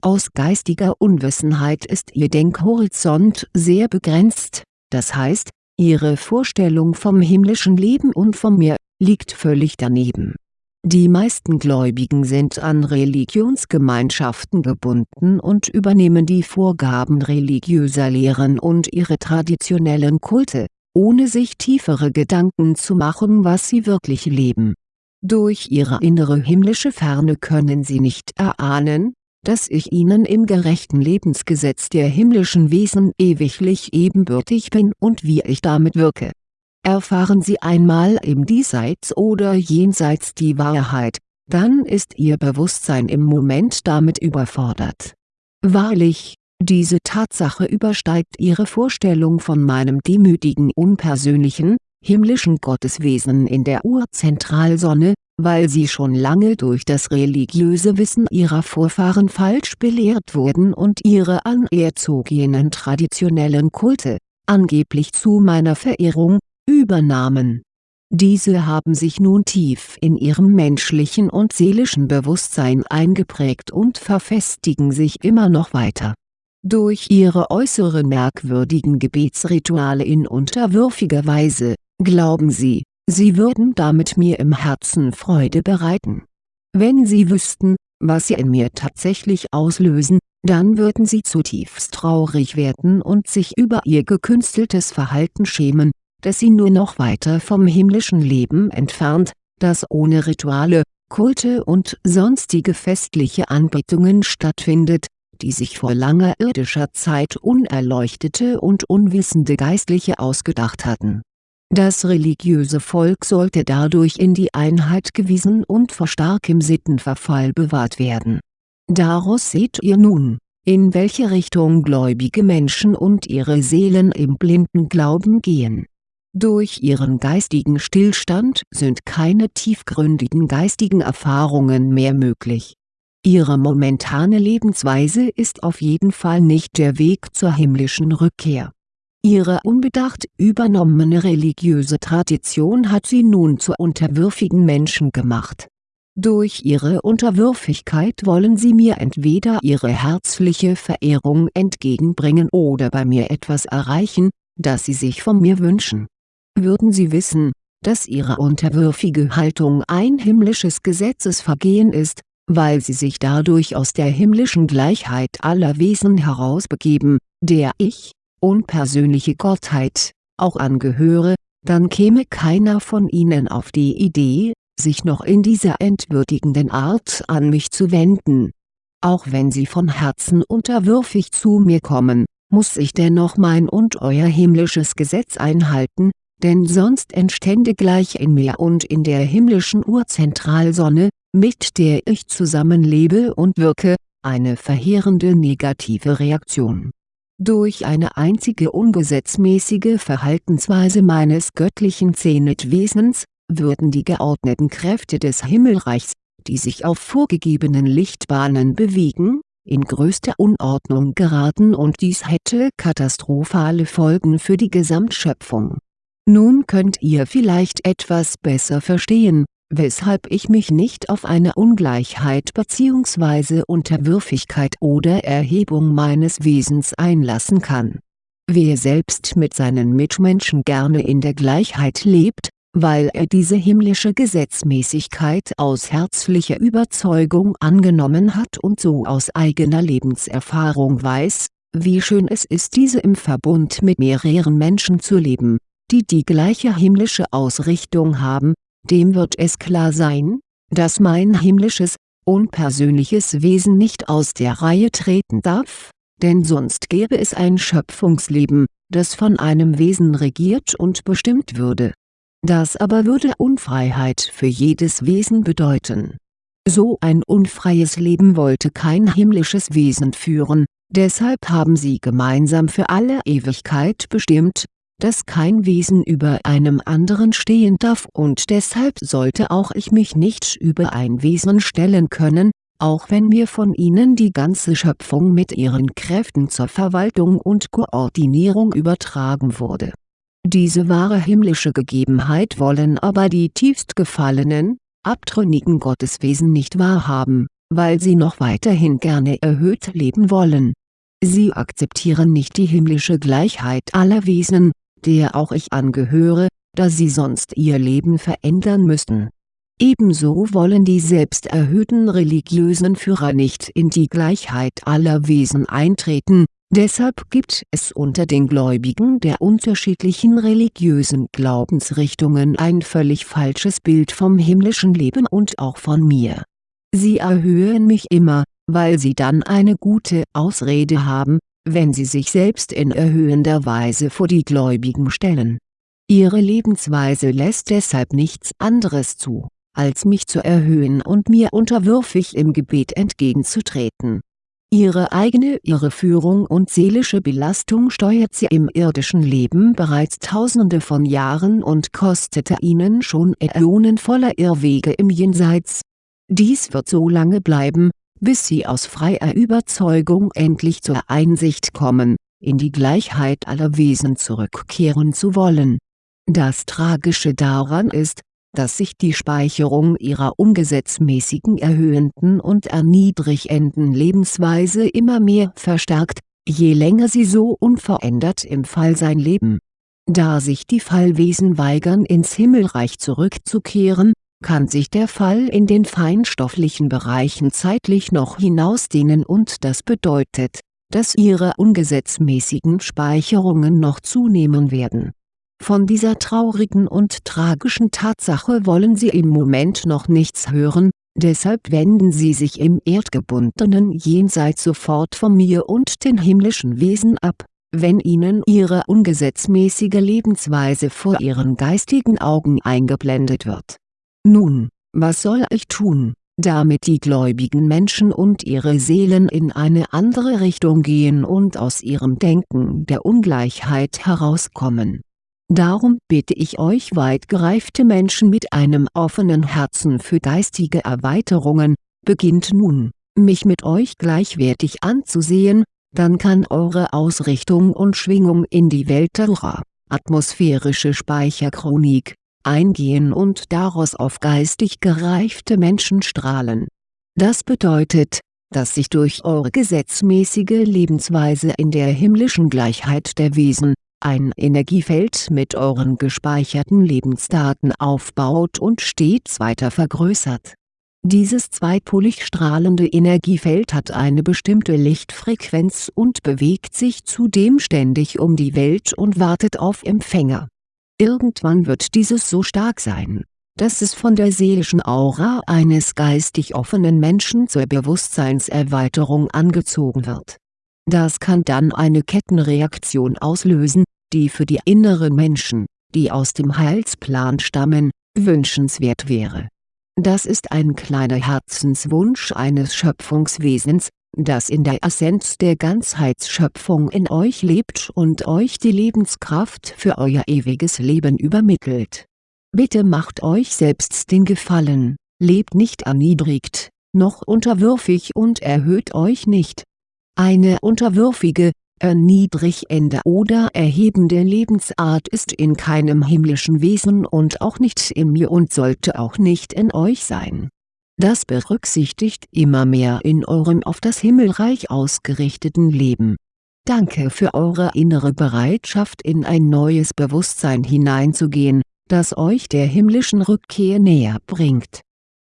Aus geistiger Unwissenheit ist ihr Denkhorizont sehr begrenzt, das heißt, ihre Vorstellung vom himmlischen Leben und von mir liegt völlig daneben. Die meisten Gläubigen sind an Religionsgemeinschaften gebunden und übernehmen die Vorgaben religiöser Lehren und ihre traditionellen Kulte, ohne sich tiefere Gedanken zu machen was sie wirklich leben. Durch ihre innere himmlische Ferne können sie nicht erahnen, dass ich ihnen im gerechten Lebensgesetz der himmlischen Wesen ewiglich ebenbürtig bin und wie ich damit wirke Erfahren Sie einmal im Diesseits oder Jenseits die Wahrheit, dann ist Ihr Bewusstsein im Moment damit überfordert. Wahrlich, diese Tatsache übersteigt Ihre Vorstellung von meinem demütigen unpersönlichen, himmlischen Gotteswesen in der Urzentralsonne, weil Sie schon lange durch das religiöse Wissen Ihrer Vorfahren falsch belehrt wurden und Ihre anerzogenen traditionellen Kulte, angeblich zu meiner Verehrung, übernahmen. Diese haben sich nun tief in ihrem menschlichen und seelischen Bewusstsein eingeprägt und verfestigen sich immer noch weiter. Durch ihre äußeren merkwürdigen Gebetsrituale in unterwürfiger Weise, glauben sie, sie würden damit mir im Herzen Freude bereiten. Wenn sie wüssten, was sie in mir tatsächlich auslösen, dann würden sie zutiefst traurig werden und sich über ihr gekünsteltes Verhalten schämen, dass sie nur noch weiter vom himmlischen Leben entfernt, das ohne Rituale, Kulte und sonstige festliche Anbetungen stattfindet, die sich vor langer irdischer Zeit unerleuchtete und unwissende Geistliche ausgedacht hatten. Das religiöse Volk sollte dadurch in die Einheit gewiesen und vor starkem Sittenverfall bewahrt werden. Daraus seht ihr nun, in welche Richtung gläubige Menschen und ihre Seelen im blinden Glauben gehen durch ihren geistigen Stillstand sind keine tiefgründigen geistigen Erfahrungen mehr möglich. Ihre momentane Lebensweise ist auf jeden Fall nicht der Weg zur himmlischen Rückkehr. Ihre unbedacht übernommene religiöse Tradition hat sie nun zu unterwürfigen Menschen gemacht. Durch ihre Unterwürfigkeit wollen sie mir entweder ihre herzliche Verehrung entgegenbringen oder bei mir etwas erreichen, das sie sich von mir wünschen. Würden sie wissen, dass ihre unterwürfige Haltung ein himmlisches Gesetzesvergehen ist, weil sie sich dadurch aus der himmlischen Gleichheit aller Wesen herausbegeben, der ich, unpersönliche Gottheit, auch angehöre, dann käme keiner von ihnen auf die Idee, sich noch in dieser entwürdigenden Art an mich zu wenden. Auch wenn sie von Herzen unterwürfig zu mir kommen, muss ich dennoch mein und euer himmlisches Gesetz einhalten, denn sonst entstände gleich in mir und in der himmlischen Urzentralsonne, mit der ich zusammenlebe und wirke, eine verheerende negative Reaktion durch eine einzige ungesetzmäßige Verhaltensweise meines göttlichen Zenitwesens, würden die geordneten Kräfte des Himmelreichs, die sich auf vorgegebenen Lichtbahnen bewegen, in größte Unordnung geraten und dies hätte katastrophale Folgen für die Gesamtschöpfung. Nun könnt ihr vielleicht etwas besser verstehen, weshalb ich mich nicht auf eine Ungleichheit bzw. Unterwürfigkeit oder Erhebung meines Wesens einlassen kann. Wer selbst mit seinen Mitmenschen gerne in der Gleichheit lebt, weil er diese himmlische Gesetzmäßigkeit aus herzlicher Überzeugung angenommen hat und so aus eigener Lebenserfahrung weiß, wie schön es ist diese im Verbund mit mehreren Menschen zu leben, die die gleiche himmlische Ausrichtung haben, dem wird es klar sein, dass mein himmlisches, unpersönliches Wesen nicht aus der Reihe treten darf, denn sonst gäbe es ein Schöpfungsleben, das von einem Wesen regiert und bestimmt würde. Das aber würde Unfreiheit für jedes Wesen bedeuten. So ein unfreies Leben wollte kein himmlisches Wesen führen, deshalb haben sie gemeinsam für alle Ewigkeit bestimmt, dass kein Wesen über einem anderen stehen darf und deshalb sollte auch ich mich nicht über ein Wesen stellen können, auch wenn mir von ihnen die ganze Schöpfung mit ihren Kräften zur Verwaltung und Koordinierung übertragen wurde. Diese wahre himmlische Gegebenheit wollen aber die tiefst gefallenen, abtrünnigen Gotteswesen nicht wahrhaben, weil sie noch weiterhin gerne erhöht leben wollen. Sie akzeptieren nicht die himmlische Gleichheit aller Wesen, der auch ich angehöre, da sie sonst ihr Leben verändern müssten. Ebenso wollen die selbsterhöhten religiösen Führer nicht in die Gleichheit aller Wesen eintreten, deshalb gibt es unter den Gläubigen der unterschiedlichen religiösen Glaubensrichtungen ein völlig falsches Bild vom himmlischen Leben und auch von mir. Sie erhöhen mich immer, weil sie dann eine gute Ausrede haben, wenn sie sich selbst in erhöhender Weise vor die Gläubigen stellen. Ihre Lebensweise lässt deshalb nichts anderes zu, als mich zu erhöhen und mir unterwürfig im Gebet entgegenzutreten. Ihre eigene Irreführung und seelische Belastung steuert sie im irdischen Leben bereits tausende von Jahren und kostete ihnen schon Äonen voller Irrwege im Jenseits. Dies wird so lange bleiben, bis sie aus freier Überzeugung endlich zur Einsicht kommen, in die Gleichheit aller Wesen zurückkehren zu wollen. Das Tragische daran ist, dass sich die Speicherung ihrer ungesetzmäßigen erhöhenden und erniedrigenden Lebensweise immer mehr verstärkt, je länger sie so unverändert im Fallsein leben. Da sich die Fallwesen weigern ins Himmelreich zurückzukehren, kann sich der Fall in den feinstofflichen Bereichen zeitlich noch hinausdehnen und das bedeutet, dass ihre ungesetzmäßigen Speicherungen noch zunehmen werden. Von dieser traurigen und tragischen Tatsache wollen sie im Moment noch nichts hören, deshalb wenden sie sich im erdgebundenen Jenseits sofort von mir und den himmlischen Wesen ab, wenn ihnen ihre ungesetzmäßige Lebensweise vor ihren geistigen Augen eingeblendet wird nun, was soll ich tun, damit die gläubigen Menschen und ihre Seelen in eine andere Richtung gehen und aus ihrem Denken der Ungleichheit herauskommen? Darum bitte ich euch weit gereifte Menschen mit einem offenen Herzen für geistige Erweiterungen, beginnt nun, mich mit euch gleichwertig anzusehen, dann kann eure Ausrichtung und Schwingung in die Welt der atmosphärische Speicherchronik, eingehen und daraus auf geistig gereifte Menschen strahlen. Das bedeutet, dass sich durch eure gesetzmäßige Lebensweise in der himmlischen Gleichheit der Wesen, ein Energiefeld mit euren gespeicherten Lebensdaten aufbaut und stets weiter vergrößert. Dieses zweipolig strahlende Energiefeld hat eine bestimmte Lichtfrequenz und bewegt sich zudem ständig um die Welt und wartet auf Empfänger. Irgendwann wird dieses so stark sein, dass es von der seelischen Aura eines geistig offenen Menschen zur Bewusstseinserweiterung angezogen wird. Das kann dann eine Kettenreaktion auslösen, die für die inneren Menschen, die aus dem Heilsplan stammen, wünschenswert wäre. Das ist ein kleiner Herzenswunsch eines Schöpfungswesens, das in der Essenz der Ganzheitsschöpfung in euch lebt und euch die Lebenskraft für euer ewiges Leben übermittelt Bitte macht euch selbst den Gefallen, lebt nicht erniedrigt, noch unterwürfig und erhöht euch nicht. Eine unterwürfige, erniedrigende oder erhebende Lebensart ist in keinem himmlischen Wesen und auch nicht in mir und sollte auch nicht in euch sein. Das berücksichtigt immer mehr in eurem auf das Himmelreich ausgerichteten Leben. Danke für eure innere Bereitschaft in ein neues Bewusstsein hineinzugehen, das euch der himmlischen Rückkehr näher bringt.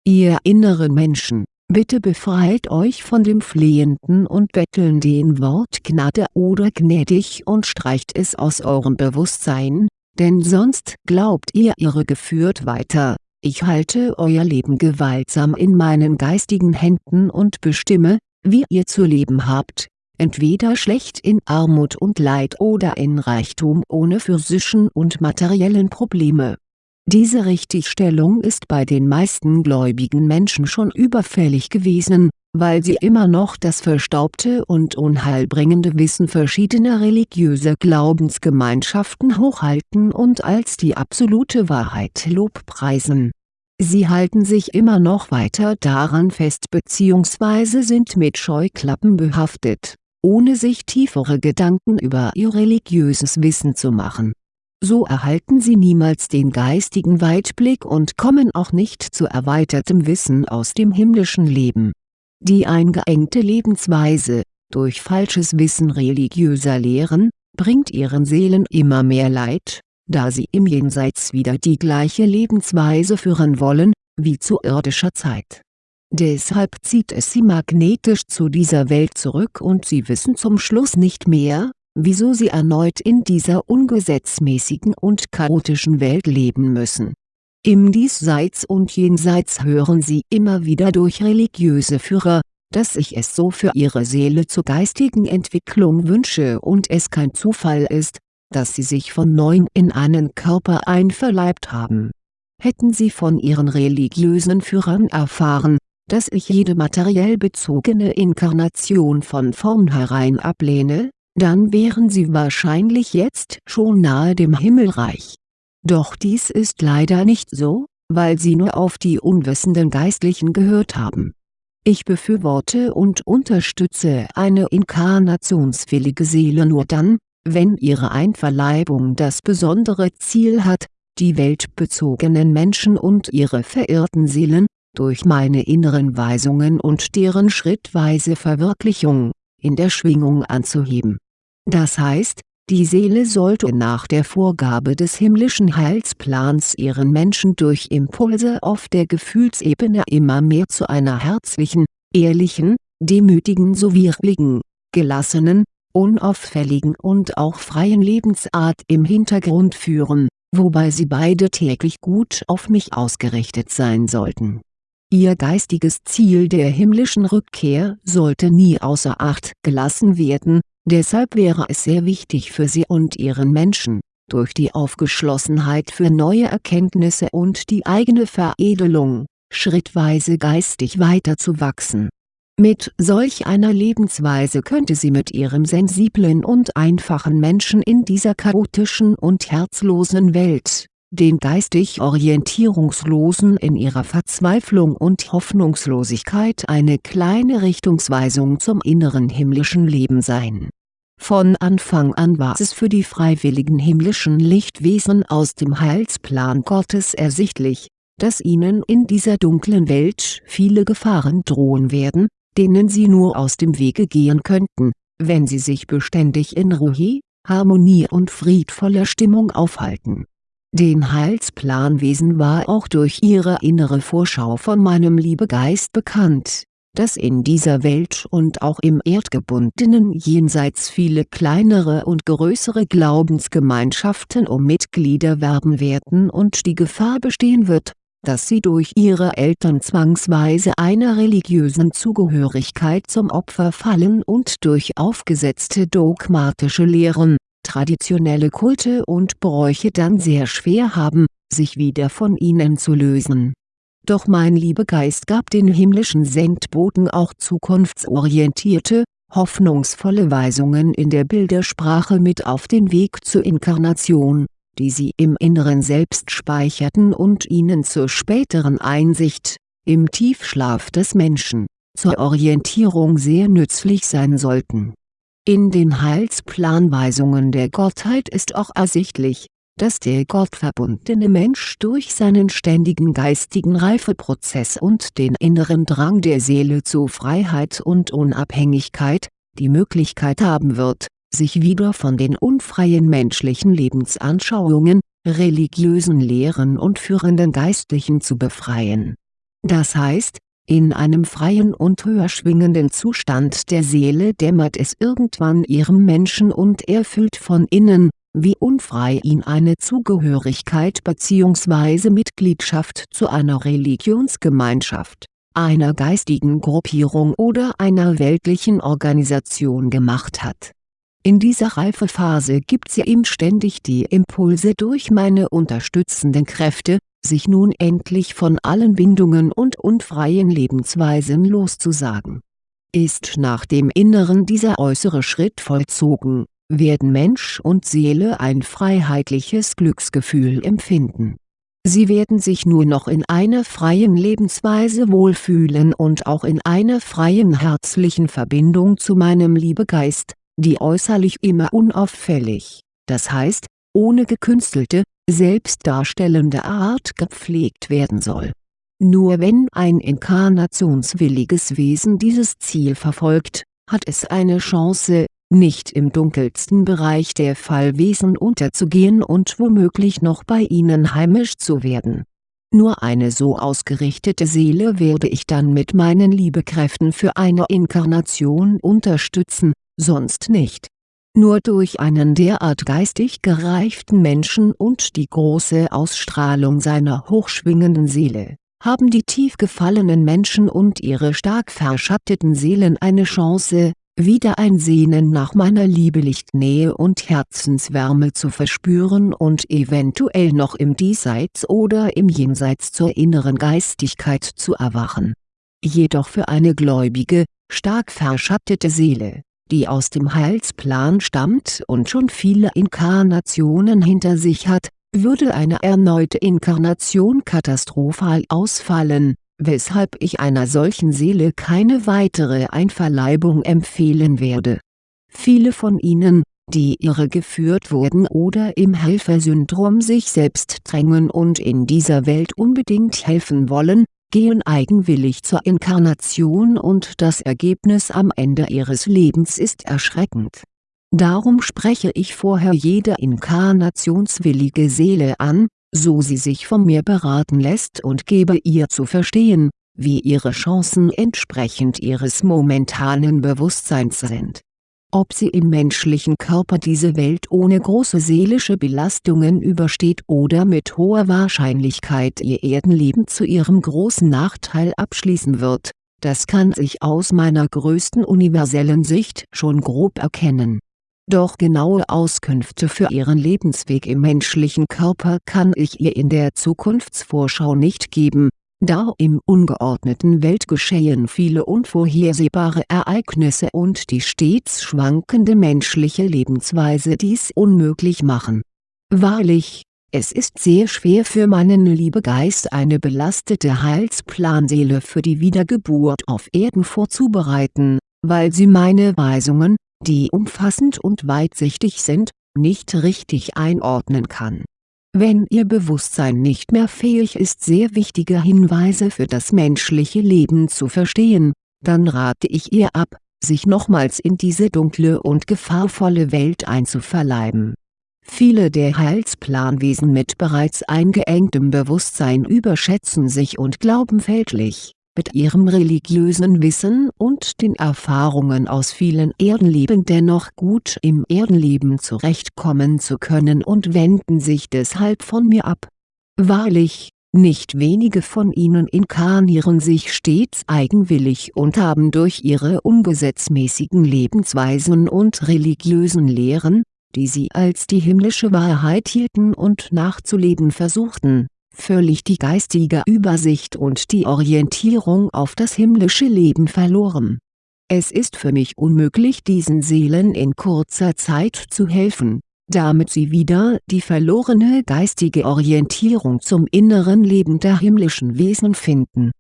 Ihr inneren Menschen, bitte befreit euch von dem flehenden und bettelnden Wort Gnade oder gnädig und streicht es aus eurem Bewusstsein, denn sonst glaubt ihr irregeführt weiter, ich halte euer Leben gewaltsam in meinen geistigen Händen und bestimme, wie ihr zu leben habt, entweder schlecht in Armut und Leid oder in Reichtum ohne physischen und materiellen Probleme. Diese Richtigstellung ist bei den meisten gläubigen Menschen schon überfällig gewesen, weil sie immer noch das verstaubte und unheilbringende Wissen verschiedener religiöser Glaubensgemeinschaften hochhalten und als die absolute Wahrheit lobpreisen. Sie halten sich immer noch weiter daran fest bzw. sind mit Scheuklappen behaftet ohne sich tiefere Gedanken über ihr religiöses Wissen zu machen. So erhalten sie niemals den geistigen Weitblick und kommen auch nicht zu erweitertem Wissen aus dem himmlischen Leben. Die eingeengte Lebensweise, durch falsches Wissen religiöser Lehren, bringt ihren Seelen immer mehr Leid, da sie im Jenseits wieder die gleiche Lebensweise führen wollen, wie zu irdischer Zeit Deshalb zieht es sie magnetisch zu dieser Welt zurück und sie wissen zum Schluss nicht mehr, wieso sie erneut in dieser ungesetzmäßigen und chaotischen Welt leben müssen. Im Diesseits und Jenseits hören sie immer wieder durch religiöse Führer, dass ich es so für ihre Seele zur geistigen Entwicklung wünsche und es kein Zufall ist, dass sie sich von neuem in einen Körper einverleibt haben. Hätten sie von ihren religiösen Führern erfahren, dass ich jede materiell bezogene Inkarnation von vornherein ablehne, dann wären sie wahrscheinlich jetzt schon nahe dem Himmelreich. Doch dies ist leider nicht so, weil sie nur auf die unwissenden Geistlichen gehört haben. Ich befürworte und unterstütze eine inkarnationswillige Seele nur dann, wenn ihre Einverleibung das besondere Ziel hat, die weltbezogenen Menschen und ihre verirrten Seelen, durch meine inneren Weisungen und deren schrittweise Verwirklichung, in der Schwingung anzuheben. Das heißt, die Seele sollte nach der Vorgabe des himmlischen Heilsplans ihren Menschen durch Impulse auf der Gefühlsebene immer mehr zu einer herzlichen, ehrlichen, demütigen sowie ruhigen, gelassenen, unauffälligen und auch freien Lebensart im Hintergrund führen, wobei sie beide täglich gut auf mich ausgerichtet sein sollten. Ihr geistiges Ziel der himmlischen Rückkehr sollte nie außer Acht gelassen werden, deshalb wäre es sehr wichtig für Sie und Ihren Menschen, durch die Aufgeschlossenheit für neue Erkenntnisse und die eigene Veredelung, schrittweise geistig weiterzuwachsen. Mit solch einer Lebensweise könnte sie mit ihrem sensiblen und einfachen Menschen in dieser chaotischen und herzlosen Welt, den geistig Orientierungslosen in ihrer Verzweiflung und Hoffnungslosigkeit eine kleine Richtungsweisung zum inneren himmlischen Leben sein. Von Anfang an war es für die freiwilligen himmlischen Lichtwesen aus dem Heilsplan Gottes ersichtlich, dass ihnen in dieser dunklen Welt viele Gefahren drohen werden, denen sie nur aus dem Wege gehen könnten, wenn sie sich beständig in Ruhe, Harmonie und friedvoller Stimmung aufhalten den Heilsplanwesen war auch durch ihre innere Vorschau von meinem Liebegeist bekannt, dass in dieser Welt und auch im erdgebundenen Jenseits viele kleinere und größere Glaubensgemeinschaften um Mitglieder werben werden und die Gefahr bestehen wird, dass sie durch ihre Eltern zwangsweise einer religiösen Zugehörigkeit zum Opfer fallen und durch aufgesetzte dogmatische Lehren traditionelle Kulte und Bräuche dann sehr schwer haben, sich wieder von ihnen zu lösen. Doch mein Liebegeist gab den himmlischen Sendboten auch zukunftsorientierte, hoffnungsvolle Weisungen in der Bildersprache mit auf den Weg zur Inkarnation, die sie im Inneren selbst speicherten und ihnen zur späteren Einsicht, im Tiefschlaf des Menschen, zur Orientierung sehr nützlich sein sollten in den Heilsplanweisungen der Gottheit ist auch ersichtlich, dass der gottverbundene Mensch durch seinen ständigen geistigen Reifeprozess und den inneren Drang der Seele zu Freiheit und Unabhängigkeit, die Möglichkeit haben wird, sich wieder von den unfreien menschlichen Lebensanschauungen, religiösen Lehren und führenden Geistlichen zu befreien. Das heißt, in einem freien und höher schwingenden Zustand der Seele dämmert es irgendwann ihrem Menschen und er fühlt von innen, wie unfrei ihn eine Zugehörigkeit bzw. Mitgliedschaft zu einer Religionsgemeinschaft, einer geistigen Gruppierung oder einer weltlichen Organisation gemacht hat. In dieser Reifephase gibt sie ihm ständig die Impulse durch meine unterstützenden Kräfte, sich nun endlich von allen Bindungen und unfreien Lebensweisen loszusagen. Ist nach dem Inneren dieser äußere Schritt vollzogen, werden Mensch und Seele ein freiheitliches Glücksgefühl empfinden. Sie werden sich nur noch in einer freien Lebensweise wohlfühlen und auch in einer freien herzlichen Verbindung zu meinem Liebegeist, die äußerlich immer unauffällig, das heißt, ohne gekünstelte, selbstdarstellende Art gepflegt werden soll. Nur wenn ein inkarnationswilliges Wesen dieses Ziel verfolgt, hat es eine Chance, nicht im dunkelsten Bereich der Fallwesen unterzugehen und womöglich noch bei ihnen heimisch zu werden. Nur eine so ausgerichtete Seele werde ich dann mit meinen Liebekräften für eine Inkarnation unterstützen, sonst nicht nur durch einen derart geistig gereiften Menschen und die große Ausstrahlung seiner hochschwingenden Seele, haben die tief gefallenen Menschen und ihre stark verschatteten Seelen eine Chance, wieder ein Sehnen nach meiner Liebelichtnähe und Herzenswärme zu verspüren und eventuell noch im Diesseits oder im Jenseits zur inneren Geistigkeit zu erwachen. Jedoch für eine gläubige, stark verschattete Seele die aus dem Heilsplan stammt und schon viele Inkarnationen hinter sich hat, würde eine erneute Inkarnation katastrophal ausfallen, weshalb ich einer solchen Seele keine weitere Einverleibung empfehlen werde. Viele von ihnen, die irregeführt wurden oder im Helfersyndrom sich selbst drängen und in dieser Welt unbedingt helfen wollen, gehen eigenwillig zur Inkarnation und das Ergebnis am Ende ihres Lebens ist erschreckend. Darum spreche ich vorher jede inkarnationswillige Seele an, so sie sich von mir beraten lässt und gebe ihr zu verstehen, wie ihre Chancen entsprechend ihres momentanen Bewusstseins sind ob sie im menschlichen Körper diese Welt ohne große seelische Belastungen übersteht oder mit hoher Wahrscheinlichkeit ihr Erdenleben zu ihrem großen Nachteil abschließen wird, das kann sich aus meiner größten universellen Sicht schon grob erkennen. Doch genaue Auskünfte für ihren Lebensweg im menschlichen Körper kann ich ihr in der Zukunftsvorschau nicht geben, da im ungeordneten Weltgeschehen viele unvorhersehbare Ereignisse und die stets schwankende menschliche Lebensweise dies unmöglich machen. Wahrlich, es ist sehr schwer für meinen Liebegeist eine belastete Heilsplanseele für die Wiedergeburt auf Erden vorzubereiten, weil sie meine Weisungen, die umfassend und weitsichtig sind, nicht richtig einordnen kann. Wenn Ihr Bewusstsein nicht mehr fähig ist sehr wichtige Hinweise für das menschliche Leben zu verstehen, dann rate ich ihr ab, sich nochmals in diese dunkle und gefahrvolle Welt einzuverleiben. Viele der Heilsplanwesen mit bereits eingeengtem Bewusstsein überschätzen sich und glauben fälschlich, mit ihrem religiösen Wissen und den Erfahrungen aus vielen Erdenleben dennoch gut im Erdenleben zurechtkommen zu können und wenden sich deshalb von mir ab. Wahrlich, nicht wenige von ihnen inkarnieren sich stets eigenwillig und haben durch ihre ungesetzmäßigen Lebensweisen und religiösen Lehren, die sie als die himmlische Wahrheit hielten und nachzuleben versuchten, völlig die geistige Übersicht und die Orientierung auf das himmlische Leben verloren. Es ist für mich unmöglich diesen Seelen in kurzer Zeit zu helfen, damit sie wieder die verlorene geistige Orientierung zum inneren Leben der himmlischen Wesen finden.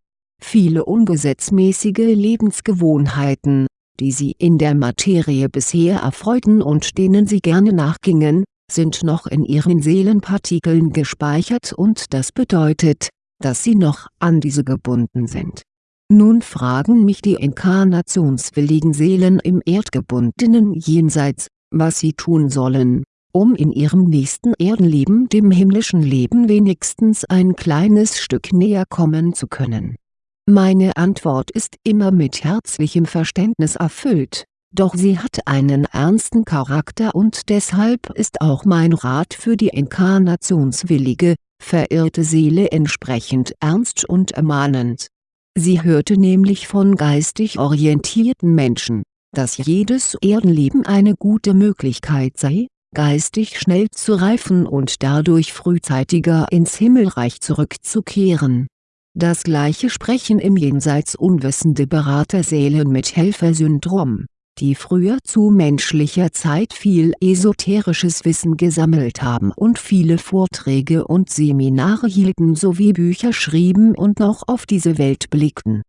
Viele ungesetzmäßige Lebensgewohnheiten, die sie in der Materie bisher erfreuten und denen sie gerne nachgingen, sind noch in ihren Seelenpartikeln gespeichert und das bedeutet, dass sie noch an diese gebunden sind. Nun fragen mich die inkarnationswilligen Seelen im erdgebundenen Jenseits, was sie tun sollen, um in ihrem nächsten Erdenleben dem himmlischen Leben wenigstens ein kleines Stück näher kommen zu können meine Antwort ist immer mit herzlichem Verständnis erfüllt, doch sie hat einen ernsten Charakter und deshalb ist auch mein Rat für die inkarnationswillige, verirrte Seele entsprechend ernst und ermahnend. Sie hörte nämlich von geistig orientierten Menschen, dass jedes Erdenleben eine gute Möglichkeit sei, geistig schnell zu reifen und dadurch frühzeitiger ins Himmelreich zurückzukehren das gleiche sprechen im Jenseits unwissende Beraterseelen mit Helfersyndrom, die früher zu menschlicher Zeit viel esoterisches Wissen gesammelt haben und viele Vorträge und Seminare hielten sowie Bücher schrieben und noch auf diese Welt blickten.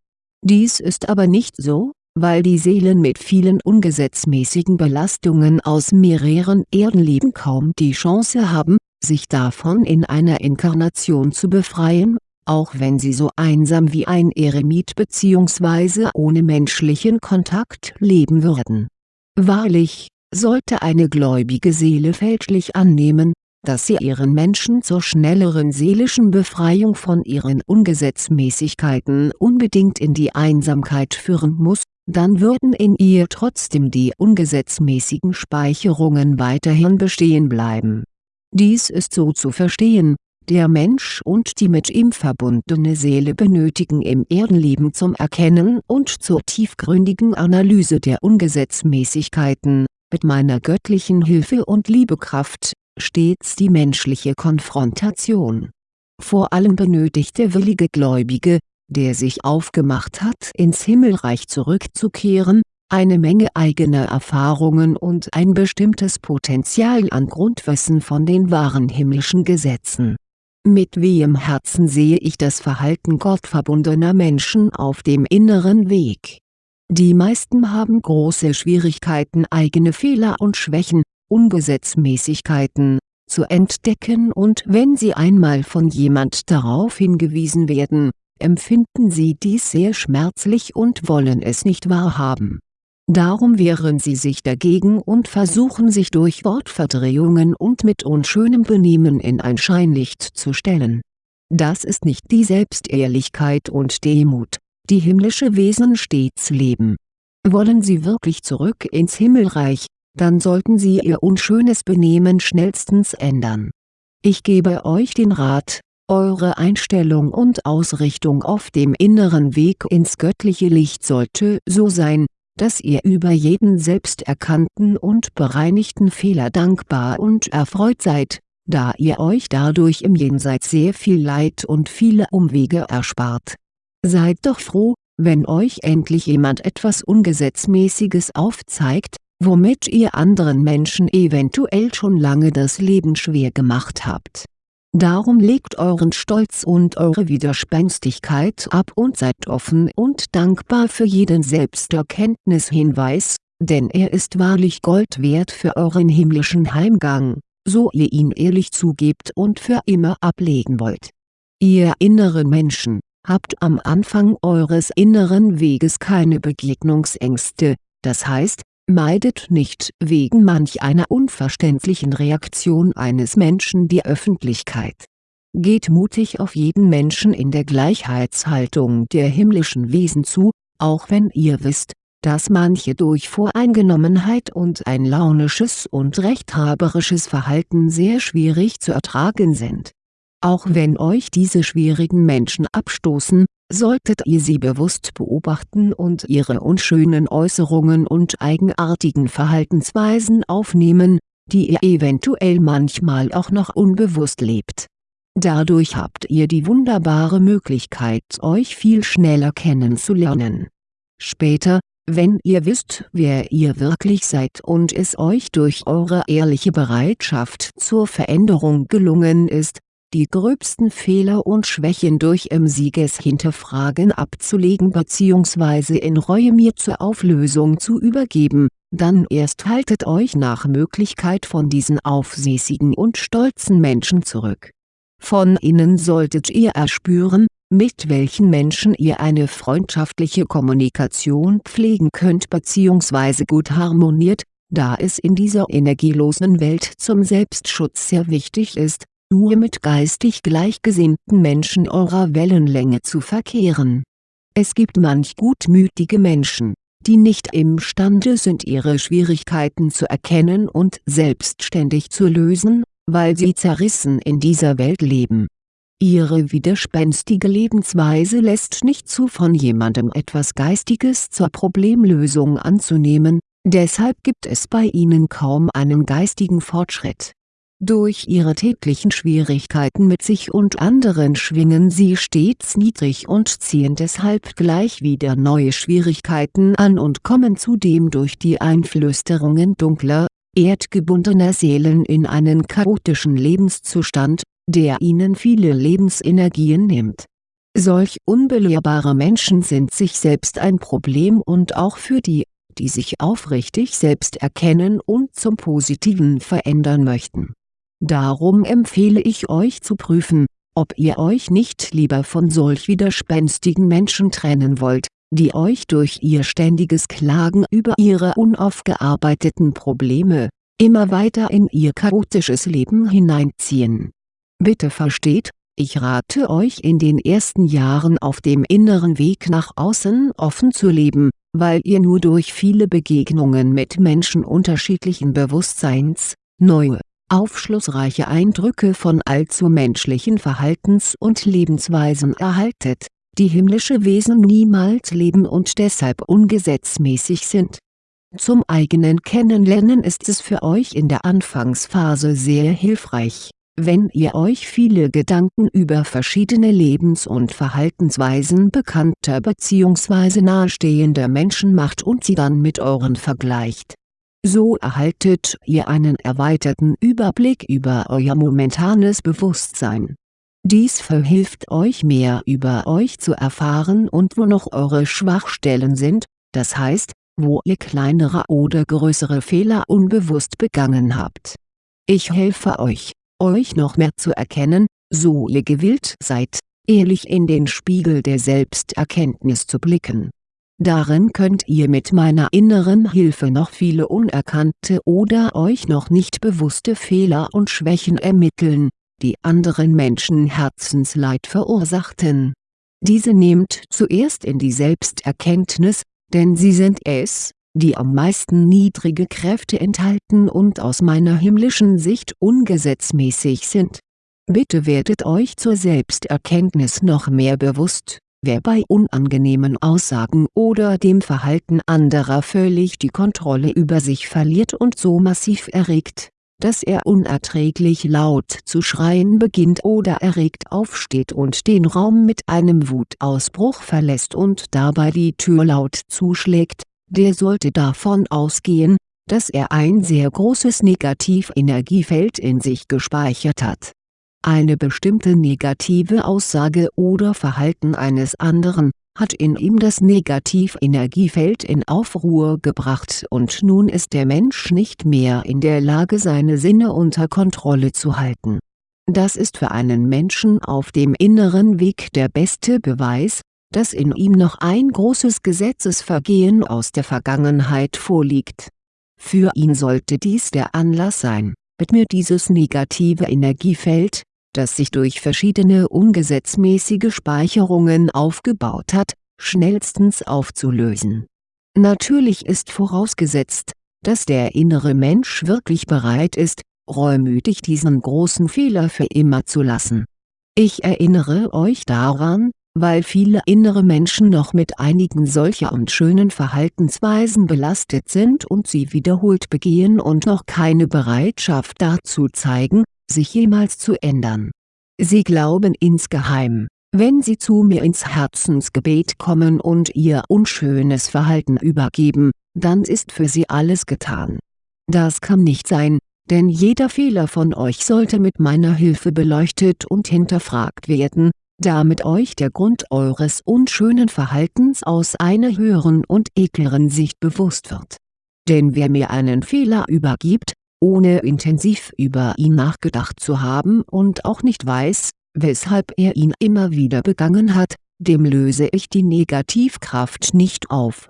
Dies ist aber nicht so, weil die Seelen mit vielen ungesetzmäßigen Belastungen aus mehreren Erdenleben kaum die Chance haben, sich davon in einer Inkarnation zu befreien auch wenn sie so einsam wie ein Eremit bzw. ohne menschlichen Kontakt leben würden. Wahrlich, sollte eine gläubige Seele fälschlich annehmen, dass sie ihren Menschen zur schnelleren seelischen Befreiung von ihren Ungesetzmäßigkeiten unbedingt in die Einsamkeit führen muss, dann würden in ihr trotzdem die ungesetzmäßigen Speicherungen weiterhin bestehen bleiben. Dies ist so zu verstehen, der Mensch und die mit ihm verbundene Seele benötigen im Erdenleben zum Erkennen und zur tiefgründigen Analyse der Ungesetzmäßigkeiten, mit meiner göttlichen Hilfe und Liebekraft, stets die menschliche Konfrontation. Vor allem benötigt der willige Gläubige, der sich aufgemacht hat ins Himmelreich zurückzukehren, eine Menge eigener Erfahrungen und ein bestimmtes Potenzial an Grundwissen von den wahren himmlischen Gesetzen mit wehem Herzen sehe ich das Verhalten gottverbundener Menschen auf dem inneren Weg. Die meisten haben große Schwierigkeiten eigene Fehler und Schwächen, Ungesetzmäßigkeiten, zu entdecken und wenn sie einmal von jemand darauf hingewiesen werden, empfinden sie dies sehr schmerzlich und wollen es nicht wahrhaben Darum wehren sie sich dagegen und versuchen sich durch Wortverdrehungen und mit unschönem Benehmen in ein Scheinlicht zu stellen. Das ist nicht die Selbstehrlichkeit und Demut, die himmlische Wesen stets leben. Wollen sie wirklich zurück ins Himmelreich, dann sollten sie ihr unschönes Benehmen schnellstens ändern. Ich gebe euch den Rat, eure Einstellung und Ausrichtung auf dem inneren Weg ins göttliche Licht sollte so sein, dass ihr über jeden selbsterkannten und bereinigten Fehler dankbar und erfreut seid, da ihr euch dadurch im Jenseits sehr viel Leid und viele Umwege erspart. Seid doch froh, wenn euch endlich jemand etwas Ungesetzmäßiges aufzeigt, womit ihr anderen Menschen eventuell schon lange das Leben schwer gemacht habt. Darum legt euren Stolz und eure Widerspenstigkeit ab und seid offen und dankbar für jeden Selbsterkenntnishinweis, denn er ist wahrlich Gold wert für euren himmlischen Heimgang, so ihr ihn ehrlich zugebt und für immer ablegen wollt. Ihr inneren Menschen, habt am Anfang eures inneren Weges keine Begegnungsängste, das heißt, Meidet nicht wegen manch einer unverständlichen Reaktion eines Menschen die Öffentlichkeit. Geht mutig auf jeden Menschen in der Gleichheitshaltung der himmlischen Wesen zu, auch wenn ihr wisst, dass manche durch Voreingenommenheit und ein launisches und rechthaberisches Verhalten sehr schwierig zu ertragen sind. Auch wenn euch diese schwierigen Menschen abstoßen, solltet ihr sie bewusst beobachten und ihre unschönen Äußerungen und eigenartigen Verhaltensweisen aufnehmen, die ihr eventuell manchmal auch noch unbewusst lebt. Dadurch habt ihr die wunderbare Möglichkeit euch viel schneller kennenzulernen. Später, wenn ihr wisst wer ihr wirklich seid und es euch durch eure ehrliche Bereitschaft zur Veränderung gelungen ist, die gröbsten Fehler und Schwächen durch im Siegeshinterfragen abzulegen bzw. in Reue mir zur Auflösung zu übergeben, dann erst haltet euch nach Möglichkeit von diesen aufsässigen und stolzen Menschen zurück. Von ihnen solltet ihr erspüren, mit welchen Menschen ihr eine freundschaftliche Kommunikation pflegen könnt bzw. gut harmoniert, da es in dieser energielosen Welt zum Selbstschutz sehr wichtig ist, nur mit geistig gleichgesinnten Menschen eurer Wellenlänge zu verkehren. Es gibt manch gutmütige Menschen, die nicht imstande sind ihre Schwierigkeiten zu erkennen und selbstständig zu lösen, weil sie zerrissen in dieser Welt leben. Ihre widerspenstige Lebensweise lässt nicht zu von jemandem etwas Geistiges zur Problemlösung anzunehmen, deshalb gibt es bei ihnen kaum einen geistigen Fortschritt durch ihre täglichen Schwierigkeiten mit sich und anderen schwingen sie stets niedrig und ziehen deshalb gleich wieder neue Schwierigkeiten an und kommen zudem durch die Einflüsterungen dunkler, erdgebundener Seelen in einen chaotischen Lebenszustand, der ihnen viele Lebensenergien nimmt. Solch unbelehrbare Menschen sind sich selbst ein Problem und auch für die, die sich aufrichtig selbst erkennen und zum Positiven verändern möchten Darum empfehle ich euch zu prüfen, ob ihr euch nicht lieber von solch widerspenstigen Menschen trennen wollt, die euch durch ihr ständiges Klagen über ihre unaufgearbeiteten Probleme, immer weiter in ihr chaotisches Leben hineinziehen. Bitte versteht, ich rate euch in den ersten Jahren auf dem inneren Weg nach außen offen zu leben, weil ihr nur durch viele Begegnungen mit Menschen unterschiedlichen Bewusstseins, neue aufschlussreiche Eindrücke von allzu menschlichen Verhaltens- und Lebensweisen erhaltet, die himmlische Wesen niemals leben und deshalb ungesetzmäßig sind. Zum eigenen Kennenlernen ist es für euch in der Anfangsphase sehr hilfreich, wenn ihr euch viele Gedanken über verschiedene Lebens- und Verhaltensweisen bekannter bzw. nahestehender Menschen macht und sie dann mit euren vergleicht so erhaltet ihr einen erweiterten Überblick über euer momentanes Bewusstsein. Dies verhilft euch mehr über euch zu erfahren und wo noch eure Schwachstellen sind, das heißt, wo ihr kleinere oder größere Fehler unbewusst begangen habt. Ich helfe euch, euch noch mehr zu erkennen, so ihr gewillt seid, ehrlich in den Spiegel der Selbsterkenntnis zu blicken Darin könnt ihr mit meiner inneren Hilfe noch viele unerkannte oder euch noch nicht bewusste Fehler und Schwächen ermitteln, die anderen Menschen Herzensleid verursachten. Diese nehmt zuerst in die Selbsterkenntnis, denn sie sind es, die am meisten niedrige Kräfte enthalten und aus meiner himmlischen Sicht ungesetzmäßig sind. Bitte werdet euch zur Selbsterkenntnis noch mehr bewusst Wer bei unangenehmen Aussagen oder dem Verhalten anderer völlig die Kontrolle über sich verliert und so massiv erregt, dass er unerträglich laut zu schreien beginnt oder erregt aufsteht und den Raum mit einem Wutausbruch verlässt und dabei die Tür laut zuschlägt, der sollte davon ausgehen, dass er ein sehr großes Negativenergiefeld in sich gespeichert hat Eine bestimmte negative Aussage oder Verhalten eines anderen, hat in ihm das Negativenergiefeld in Aufruhr gebracht und nun ist der Mensch nicht mehr in der Lage seine Sinne unter Kontrolle zu halten. Das ist für einen Menschen auf dem inneren Weg der beste Beweis, dass in ihm noch ein großes Gesetzesvergehen aus der Vergangenheit vorliegt. Für ihn sollte dies der Anlass sein, mit mir dieses negative Energiefeld, das sich durch verschiedene ungesetzmäßige Speicherungen aufgebaut hat, schnellstens aufzulösen. Natürlich ist vorausgesetzt, dass der innere Mensch wirklich bereit ist, reumütig diesen großen Fehler für immer zu lassen. Ich erinnere euch daran, weil viele innere Menschen noch mit einigen solcher unschönen Verhaltensweisen belastet sind und sie wiederholt begehen und noch keine Bereitschaft dazu zeigen, sich jemals zu ändern. Sie glauben insgeheim, wenn Sie zu mir ins Herzensgebet kommen und Ihr unschönes Verhalten übergeben, dann ist für Sie alles getan. Das kann nicht sein, denn jeder Fehler von euch sollte mit meiner Hilfe beleuchtet und hinterfragt werden, damit euch der Grund eures unschönen Verhaltens aus einer höheren und edleren Sicht bewusst wird. Denn wer mir einen Fehler übergibt, ohne intensiv über ihn nachgedacht zu haben und auch nicht weiß, weshalb er ihn immer wieder begangen hat, dem löse ich die Negativkraft nicht auf.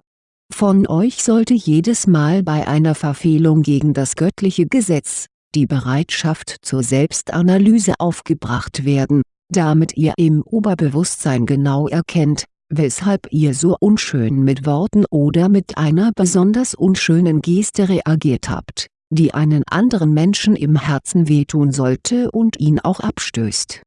Von euch sollte jedes Mal bei einer Verfehlung gegen das göttliche Gesetz, die Bereitschaft zur Selbstanalyse aufgebracht werden, damit ihr im Oberbewusstsein genau erkennt, weshalb ihr so unschön mit Worten oder mit einer besonders unschönen Geste reagiert habt die einen anderen Menschen im Herzen wehtun sollte und ihn auch abstößt.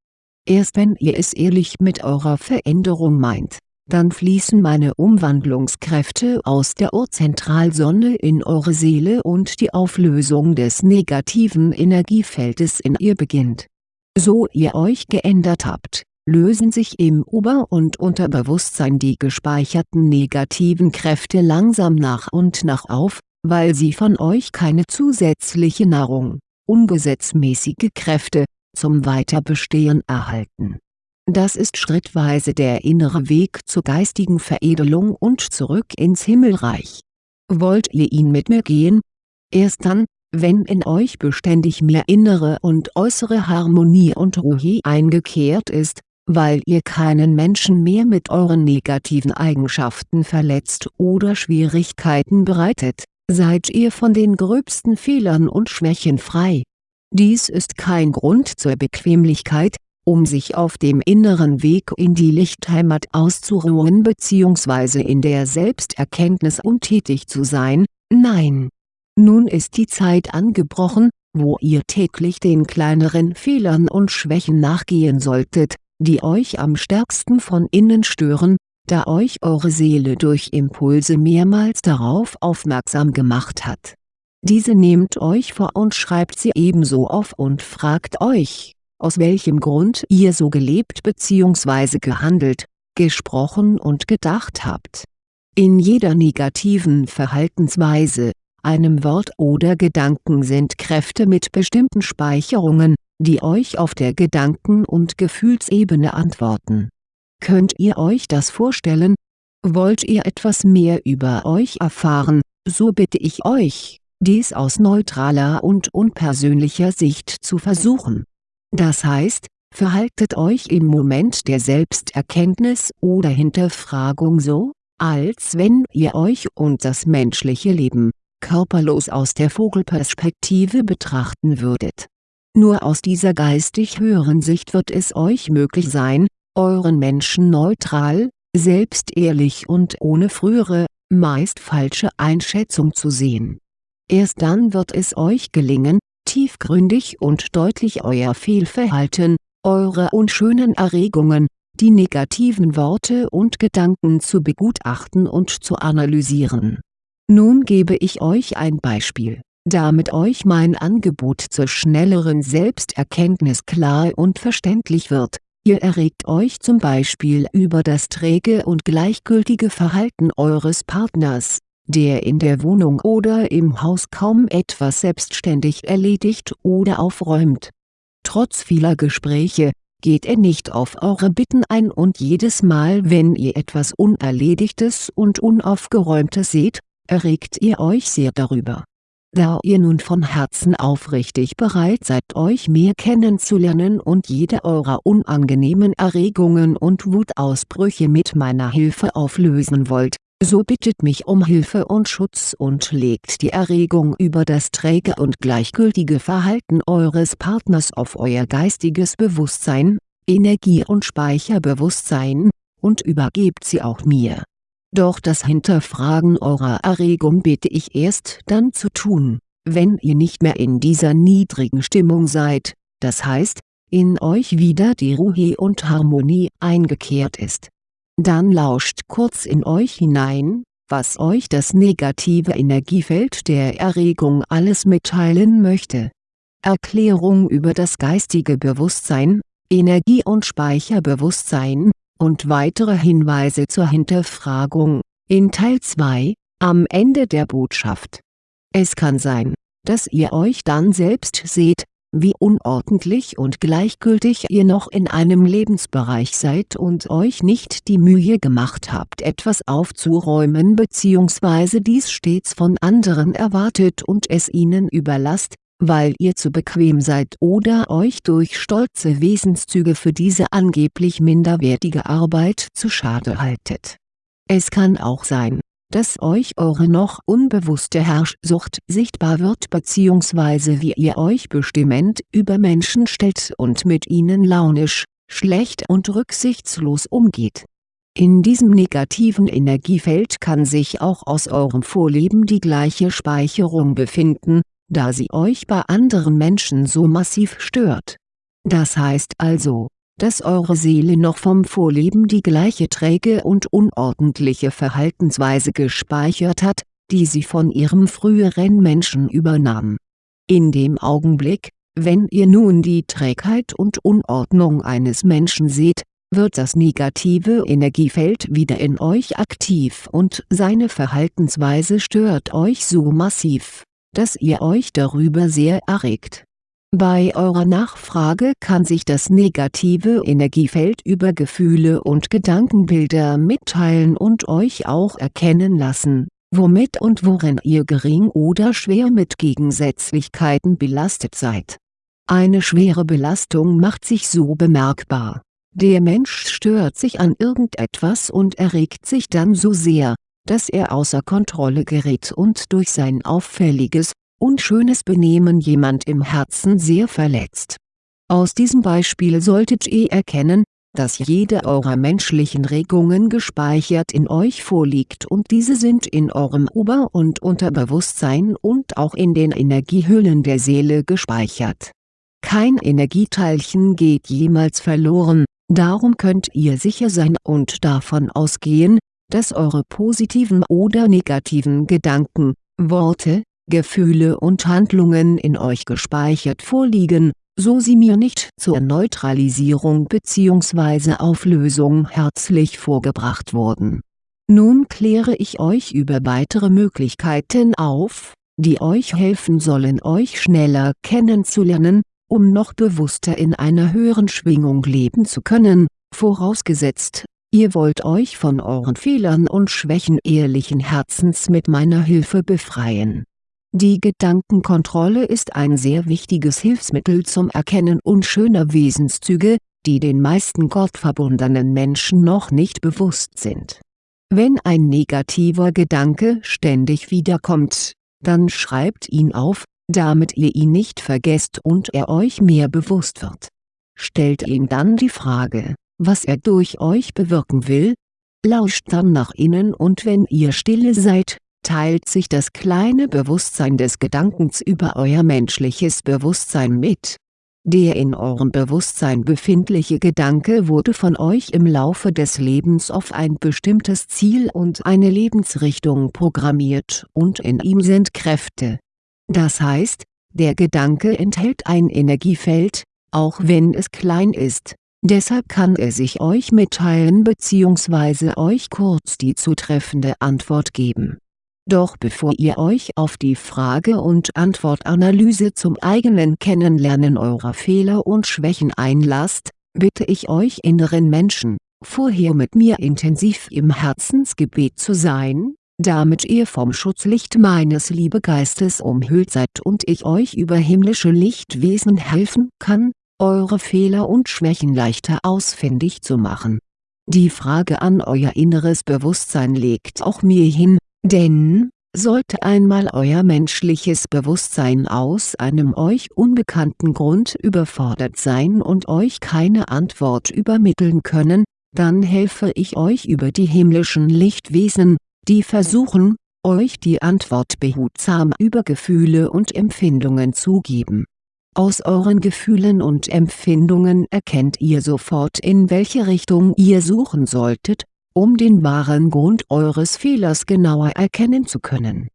Erst wenn ihr es ehrlich mit eurer Veränderung meint, dann fließen meine Umwandlungskräfte aus der Urzentralsonne in eure Seele und die Auflösung des negativen Energiefeldes in ihr beginnt. So ihr euch geändert habt, lösen sich im Ober- und Unterbewusstsein die gespeicherten negativen Kräfte langsam nach und nach auf, weil sie von euch keine zusätzliche Nahrung, ungesetzmäßige Kräfte, zum Weiterbestehen erhalten. Das ist schrittweise der innere Weg zur geistigen Veredelung und zurück ins Himmelreich. Wollt ihr ihn mit mir gehen? Erst dann, wenn in euch beständig mehr innere und äußere Harmonie und Ruhe eingekehrt ist, weil ihr keinen Menschen mehr mit euren negativen Eigenschaften verletzt oder Schwierigkeiten bereitet, seid ihr von den gröbsten Fehlern und Schwächen frei. Dies ist kein Grund zur Bequemlichkeit, um sich auf dem inneren Weg in die Lichtheimat auszuruhen bzw. in der Selbsterkenntnis untätig zu sein, nein. Nun ist die Zeit angebrochen, wo ihr täglich den kleineren Fehlern und Schwächen nachgehen solltet, die euch am stärksten von innen stören, da euch eure Seele durch Impulse mehrmals darauf aufmerksam gemacht hat. Diese nehmt euch vor und schreibt sie ebenso auf und fragt euch, aus welchem Grund ihr so gelebt bzw. gehandelt, gesprochen und gedacht habt. In jeder negativen Verhaltensweise, einem Wort oder Gedanken sind Kräfte mit bestimmten Speicherungen, die euch auf der Gedanken- und Gefühlsebene antworten Könnt ihr euch das vorstellen? Wollt ihr etwas mehr über euch erfahren, so bitte ich euch, dies aus neutraler und unpersönlicher Sicht zu versuchen. Das heißt, verhaltet euch im Moment der Selbsterkenntnis oder Hinterfragung so, als wenn ihr euch und das menschliche Leben, körperlos aus der Vogelperspektive betrachten würdet. Nur aus dieser geistig höheren Sicht wird es euch möglich sein, euren Menschen neutral, selbstehrlich und ohne frühere, meist falsche Einschätzung zu sehen. Erst dann wird es euch gelingen, tiefgründig und deutlich euer Fehlverhalten, eure unschönen Erregungen, die negativen Worte und Gedanken zu begutachten und zu analysieren. Nun gebe ich euch ein Beispiel, damit euch mein Angebot zur schnelleren Selbsterkenntnis klar und verständlich wird Ihr erregt euch zum Beispiel über das träge und gleichgültige Verhalten eures Partners, der in der Wohnung oder im Haus kaum etwas selbstständig erledigt oder aufräumt. Trotz vieler Gespräche, geht er nicht auf eure Bitten ein und jedes Mal wenn ihr etwas Unerledigtes und Unaufgeräumtes seht, erregt ihr euch sehr darüber. Da ihr nun von Herzen aufrichtig bereit seid euch mehr kennenzulernen und jede eurer unangenehmen Erregungen und Wutausbrüche mit meiner Hilfe auflösen wollt, so bittet mich um Hilfe und Schutz und legt die Erregung über das träge und gleichgültige Verhalten eures Partners auf euer geistiges Bewusstsein, Energie- und Speicherbewusstsein, und übergebt sie auch mir. Doch das Hinterfragen eurer Erregung bitte ich erst dann zu tun, wenn ihr nicht mehr in dieser niedrigen Stimmung seid, das heißt, in euch wieder die Ruhe und Harmonie eingekehrt ist dann lauscht kurz in euch hinein, was euch das negative Energiefeld der Erregung alles mitteilen möchte. Erklärung über das geistige Bewusstsein, Energie- und Speicherbewusstsein, und weitere Hinweise zur Hinterfragung, in Teil 2, am Ende der Botschaft. Es kann sein, dass ihr euch dann selbst seht, wie unordentlich und gleichgültig ihr noch in einem Lebensbereich seid und euch nicht die Mühe gemacht habt etwas aufzuräumen bzw. dies stets von anderen erwartet und es ihnen überlasst, weil ihr zu bequem seid oder euch durch stolze Wesenszüge für diese angeblich minderwertige Arbeit zu schade haltet. Es kann auch sein, dass euch eure noch unbewusste Herrschsucht sichtbar wird bzw. wie ihr euch bestimmend über Menschen stellt und mit ihnen launisch, schlecht und rücksichtslos umgeht. In diesem negativen Energiefeld kann sich auch aus eurem Vorleben die gleiche Speicherung befinden, da sie euch bei anderen Menschen so massiv stört. Das heißt also, dass eure Seele noch vom Vorleben die gleiche träge und unordentliche Verhaltensweise gespeichert hat, die sie von ihrem früheren Menschen übernahm. In dem Augenblick, wenn ihr nun die Trägheit und Unordnung eines Menschen seht, wird das negative Energiefeld wieder in euch aktiv und seine Verhaltensweise stört euch so massiv, dass ihr euch darüber sehr erregt bei eurer Nachfrage kann sich das negative Energiefeld über Gefühle und Gedankenbilder mitteilen und euch auch erkennen lassen, womit und worin ihr gering oder schwer mit Gegensätzlichkeiten belastet seid. Eine schwere Belastung macht sich so bemerkbar. Der Mensch stört sich an irgendetwas und erregt sich dann so sehr, dass er außer Kontrolle gerät und durch sein auffälliges, unschönes Benehmen jemand im Herzen sehr verletzt. Aus diesem Beispiel solltet ihr erkennen, dass jede eurer menschlichen Regungen gespeichert in euch vorliegt und diese sind in eurem Ober- und Unterbewusstsein und auch in den Energiehüllen der Seele gespeichert. Kein Energieteilchen geht jemals verloren, darum könnt ihr sicher sein und davon ausgehen, dass eure positiven oder negativen Gedanken, Worte, Gefühle und Handlungen in euch gespeichert vorliegen, so sie mir nicht zur Neutralisierung bzw. Auflösung herzlich vorgebracht wurden. Nun kläre ich euch über weitere Möglichkeiten auf, die euch helfen sollen euch schneller kennenzulernen, um noch bewusster in einer höheren Schwingung leben zu können, vorausgesetzt, ihr wollt euch von euren Fehlern und Schwächen ehrlichen Herzens mit meiner Hilfe befreien die Gedankenkontrolle ist ein sehr wichtiges Hilfsmittel zum Erkennen unschöner Wesenszüge, die den meisten gottverbundenen Menschen noch nicht bewusst sind. Wenn ein negativer Gedanke ständig wiederkommt, dann schreibt ihn auf, damit ihr ihn nicht vergesst und er euch mehr bewusst wird. Stellt ihm dann die Frage, was er durch euch bewirken will, lauscht dann nach innen und wenn ihr stille seid, teilt sich das kleine Bewusstsein des Gedankens über euer menschliches Bewusstsein mit. Der in eurem Bewusstsein befindliche Gedanke wurde von euch im Laufe des Lebens auf ein bestimmtes Ziel und eine Lebensrichtung programmiert und in ihm sind Kräfte. Das heißt, der Gedanke enthält ein Energiefeld, auch wenn es klein ist, deshalb kann er sich euch mitteilen bzw. euch kurz die zutreffende Antwort geben Doch bevor ihr euch auf die Frage- und Antwortanalyse zum eigenen Kennenlernen eurer Fehler und Schwächen einlasst, bitte ich euch inneren Menschen, vorher mit mir intensiv im Herzensgebet zu sein, damit ihr vom Schutzlicht meines Liebegeistes umhüllt seid und ich euch über himmlische Lichtwesen helfen kann, eure Fehler und Schwächen leichter ausfindig zu machen. Die Frage an euer inneres Bewusstsein legt auch mir hin, denn, sollte einmal euer menschliches Bewusstsein aus einem euch unbekannten Grund überfordert sein und euch keine Antwort übermitteln können, dann helfe ich euch über die himmlischen Lichtwesen, die versuchen, euch die Antwort behutsam über Gefühle und Empfindungen zu geben. Aus euren Gefühlen und Empfindungen erkennt ihr sofort in welche Richtung ihr suchen solltet, um den wahren Grund eures Fehlers genauer erkennen zu können.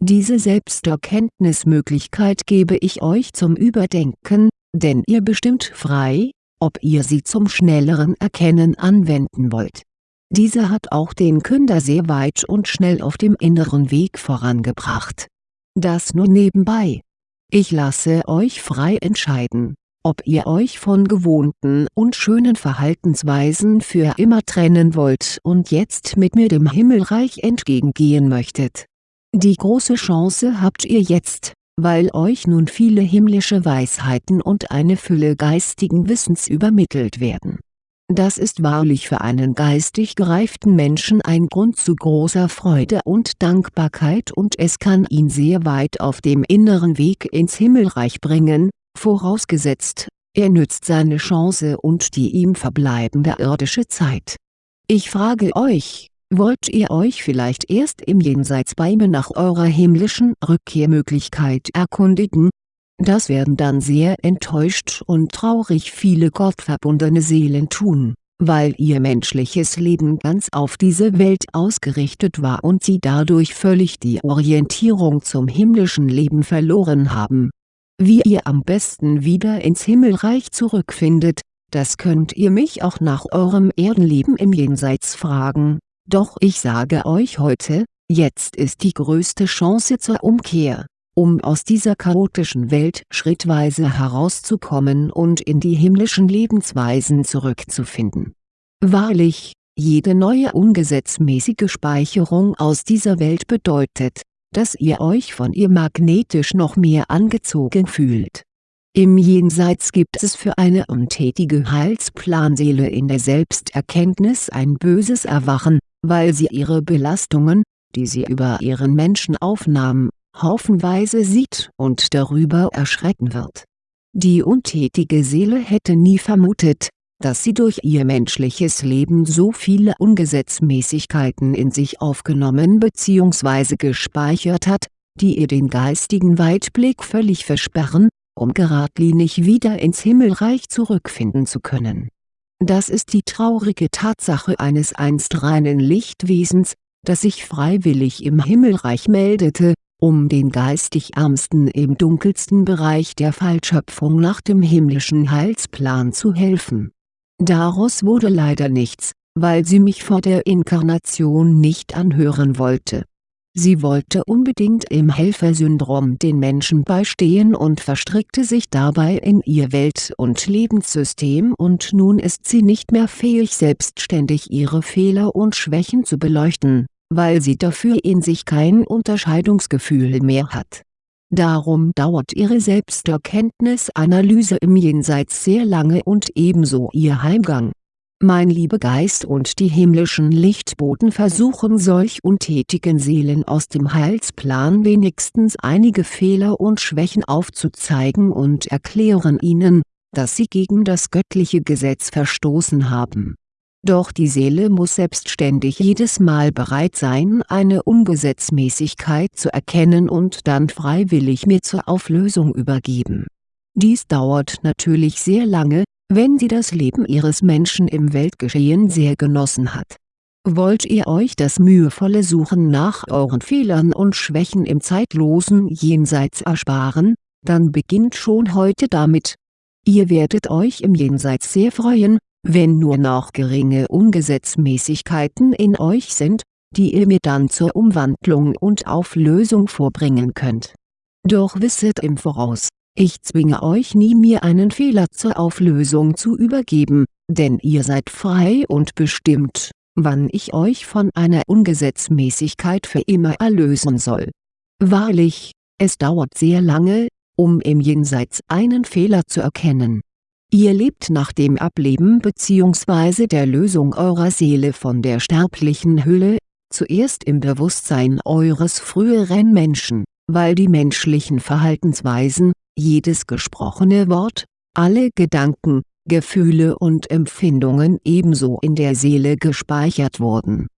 Diese Selbsterkenntnismöglichkeit gebe ich euch zum Überdenken, denn ihr bestimmt frei, ob ihr sie zum schnelleren Erkennen anwenden wollt. Diese hat auch den Künder sehr weit und schnell auf dem inneren Weg vorangebracht. Das nur nebenbei. Ich lasse euch frei entscheiden, ob ihr euch von gewohnten und schönen Verhaltensweisen für immer trennen wollt und jetzt mit mir dem Himmelreich entgegengehen möchtet. Die große Chance habt ihr jetzt, weil euch nun viele himmlische Weisheiten und eine Fülle geistigen Wissens übermittelt werden. Das ist wahrlich für einen geistig gereiften Menschen ein Grund zu großer Freude und Dankbarkeit und es kann ihn sehr weit auf dem inneren Weg ins Himmelreich bringen, vorausgesetzt, er nützt seine Chance und die ihm verbleibende irdische Zeit. Ich frage euch, Wollt ihr euch vielleicht erst im Jenseits bei mir nach eurer himmlischen Rückkehrmöglichkeit erkundigen? Das werden dann sehr enttäuscht und traurig viele gottverbundene Seelen tun, weil ihr menschliches Leben ganz auf diese Welt ausgerichtet war und sie dadurch völlig die Orientierung zum himmlischen Leben verloren haben. Wie ihr am besten wieder ins Himmelreich zurückfindet, das könnt ihr mich auch nach eurem Erdenleben im Jenseits fragen doch ich sage euch heute, jetzt ist die größte Chance zur Umkehr, um aus dieser chaotischen Welt schrittweise herauszukommen und in die himmlischen Lebensweisen zurückzufinden. Wahrlich, jede neue ungesetzmäßige Speicherung aus dieser Welt bedeutet, dass ihr euch von ihr magnetisch noch mehr angezogen fühlt. Im Jenseits gibt es für eine untätige Heilsplanseele in der Selbsterkenntnis ein böses Erwachen, weil sie ihre Belastungen, die sie über ihren Menschen aufnahm, haufenweise sieht und darüber erschrecken wird. Die untätige Seele hätte nie vermutet, dass sie durch ihr menschliches Leben so viele Ungesetzmäßigkeiten in sich aufgenommen bzw. gespeichert hat, die ihr den geistigen Weitblick völlig versperren, um geradlinig wieder ins Himmelreich zurückfinden zu können das ist die traurige Tatsache eines einst reinen Lichtwesens, das sich freiwillig im Himmelreich meldete, um den geistig Ärmsten im dunkelsten Bereich der Fallschöpfung nach dem himmlischen Heilsplan zu helfen. Daraus wurde leider nichts, weil sie mich vor der Inkarnation nicht anhören wollte Sie wollte unbedingt im Helfersyndrom den Menschen beistehen und verstrickte sich dabei in ihr Welt- und Lebenssystem und nun ist sie nicht mehr fähig selbstständig ihre Fehler und Schwächen zu beleuchten, weil sie dafür in sich kein Unterscheidungsgefühl mehr hat. Darum dauert ihre Selbsterkenntnisanalyse im Jenseits sehr lange und ebenso ihr Heimgang mein Liebegeist und die himmlischen Lichtboten versuchen solch untätigen Seelen aus dem Heilsplan wenigstens einige Fehler und Schwächen aufzuzeigen und erklären ihnen, dass sie gegen das göttliche Gesetz verstoßen haben. Doch die Seele muss selbstständig jedes Mal bereit sein eine Ungesetzmäßigkeit zu erkennen und dann freiwillig mir zur Auflösung übergeben. Dies dauert natürlich sehr lange, wenn sie das Leben ihres Menschen im Weltgeschehen sehr genossen hat. Wollt ihr euch das mühevolle Suchen nach euren Fehlern und Schwächen im zeitlosen Jenseits ersparen, dann beginnt schon heute damit. Ihr werdet euch im Jenseits sehr freuen, wenn nur noch geringe Ungesetzmäßigkeiten in euch sind, die ihr mir dann zur Umwandlung und Auflösung vorbringen könnt. Doch wisset im Voraus, ich zwinge euch nie mir einen Fehler zur Auflösung zu übergeben, denn ihr seid frei und bestimmt, wann ich euch von einer Ungesetzmäßigkeit für immer erlösen soll. Wahrlich, es dauert sehr lange, um im Jenseits einen Fehler zu erkennen. Ihr lebt nach dem Ableben bzw. der Lösung eurer Seele von der sterblichen Hülle, zuerst im Bewusstsein eures früheren Menschen, weil die menschlichen Verhaltensweisen, jedes gesprochene Wort, alle Gedanken, Gefühle und Empfindungen ebenso in der Seele gespeichert wurden.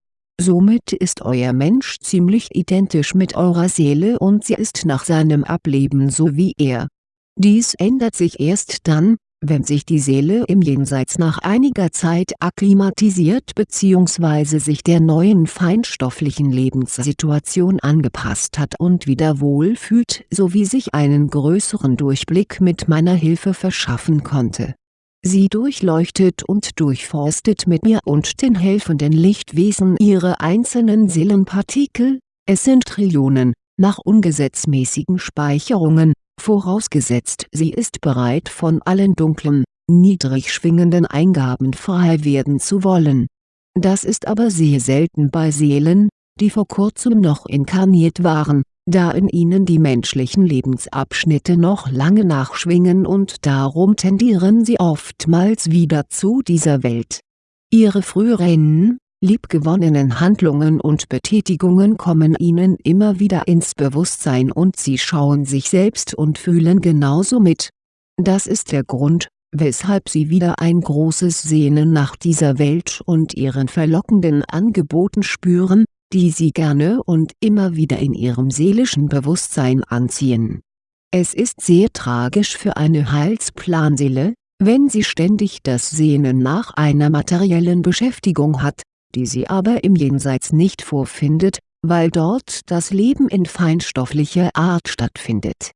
Somit ist euer Mensch ziemlich identisch mit eurer Seele und sie ist nach seinem Ableben so wie er. Dies ändert sich erst dann, wenn sich die Seele im Jenseits nach einiger Zeit akklimatisiert bzw. sich der neuen feinstofflichen Lebenssituation angepasst hat und wieder wohlfühlt sowie sich einen größeren Durchblick mit meiner Hilfe verschaffen konnte. Sie durchleuchtet und durchforstet mit mir und den helfenden Lichtwesen ihre einzelnen Seelenpartikel, es sind Trillionen, nach ungesetzmäßigen Speicherungen, vorausgesetzt sie ist bereit von allen dunklen, niedrig schwingenden Eingaben frei werden zu wollen. Das ist aber sehr selten bei Seelen, die vor kurzem noch inkarniert waren, da in ihnen die menschlichen Lebensabschnitte noch lange nachschwingen und darum tendieren sie oftmals wieder zu dieser Welt. Ihre früheren, liebgewonnenen Handlungen und Betätigungen kommen ihnen immer wieder ins Bewusstsein und sie schauen sich selbst und fühlen genauso mit. Das ist der Grund, weshalb sie wieder ein großes Sehnen nach dieser Welt und ihren verlockenden Angeboten spüren, die sie gerne und immer wieder in ihrem seelischen Bewusstsein anziehen. Es ist sehr tragisch für eine Heilsplanseele, wenn sie ständig das Sehnen nach einer materiellen Beschäftigung hat, die sie aber im Jenseits nicht vorfindet, weil dort das Leben in feinstofflicher Art stattfindet.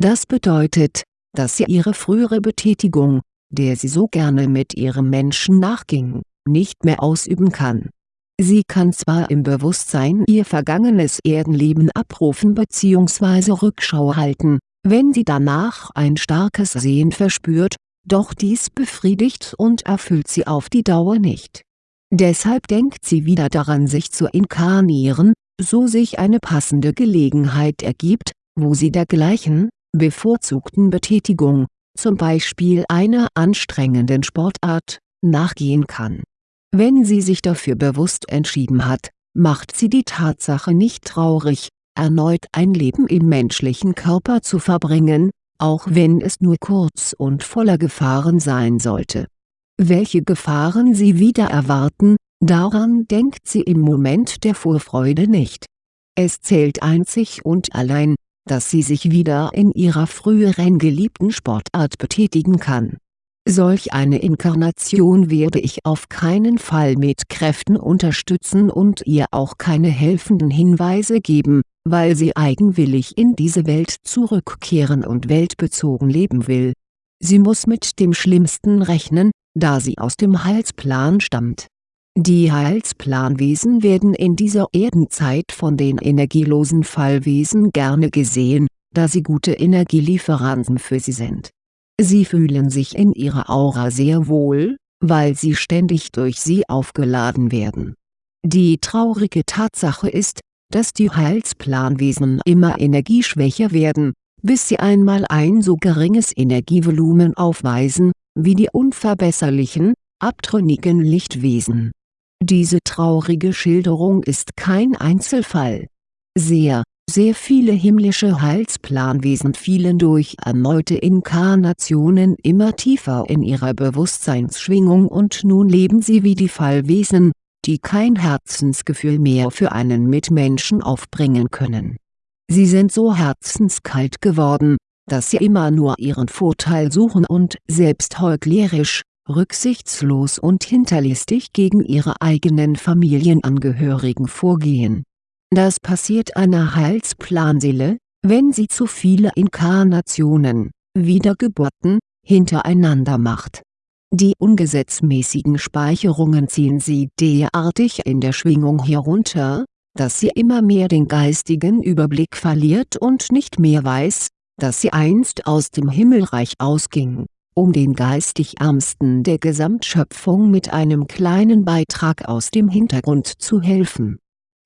Das bedeutet, dass sie ihre frühere Betätigung, der sie so gerne mit ihrem Menschen nachging, nicht mehr ausüben kann. Sie kann zwar im Bewusstsein ihr vergangenes Erdenleben abrufen bzw. Rückschau halten, wenn sie danach ein starkes Sehen verspürt, doch dies befriedigt und erfüllt sie auf die Dauer nicht Deshalb denkt sie wieder daran sich zu inkarnieren, so sich eine passende Gelegenheit ergibt, wo sie dergleichen, bevorzugten Betätigung, zum Beispiel einer anstrengenden Sportart, nachgehen kann. Wenn sie sich dafür bewusst entschieden hat, macht sie die Tatsache nicht traurig, erneut ein Leben im menschlichen Körper zu verbringen, auch wenn es nur kurz und voller Gefahren sein sollte welche Gefahren sie wieder erwarten, daran denkt sie im Moment der Vorfreude nicht. Es zählt einzig und allein, dass sie sich wieder in ihrer früheren geliebten Sportart betätigen kann. Solch eine Inkarnation werde ich auf keinen Fall mit Kräften unterstützen und ihr auch keine helfenden Hinweise geben, weil sie eigenwillig in diese Welt zurückkehren und weltbezogen leben will. Sie muss mit dem Schlimmsten rechnen, da sie aus dem Heilsplan stammt. Die Heilsplanwesen werden in dieser Erdenzeit von den energielosen Fallwesen gerne gesehen, da sie gute Energielieferanten für sie sind. Sie fühlen sich in ihrer Aura sehr wohl, weil sie ständig durch sie aufgeladen werden. Die traurige Tatsache ist, dass die Heilsplanwesen immer energieschwächer werden, bis sie einmal ein so geringes Energievolumen aufweisen, wie die unverbesserlichen, abtrünnigen Lichtwesen. Diese traurige Schilderung ist kein Einzelfall. Sehr, sehr viele himmlische Heilsplanwesen fielen durch erneute Inkarnationen immer tiefer in ihrer Bewusstseinsschwingung und nun leben sie wie die Fallwesen, die kein Herzensgefühl mehr für einen Mitmenschen aufbringen können. Sie sind so herzenskalt geworden, dass sie immer nur ihren Vorteil suchen und selbst heuchlerisch, rücksichtslos und hinterlistig gegen ihre eigenen Familienangehörigen vorgehen. Das passiert einer Heilsplanseele, wenn sie zu viele Inkarnationen, Wiedergeburten, hintereinander macht. Die ungesetzmäßigen Speicherungen ziehen sie derartig in der Schwingung herunter, dass sie immer mehr den geistigen Überblick verliert und nicht mehr weiß, dass sie einst aus dem Himmelreich ausging, um den geistig Ärmsten der Gesamtschöpfung mit einem kleinen Beitrag aus dem Hintergrund zu helfen.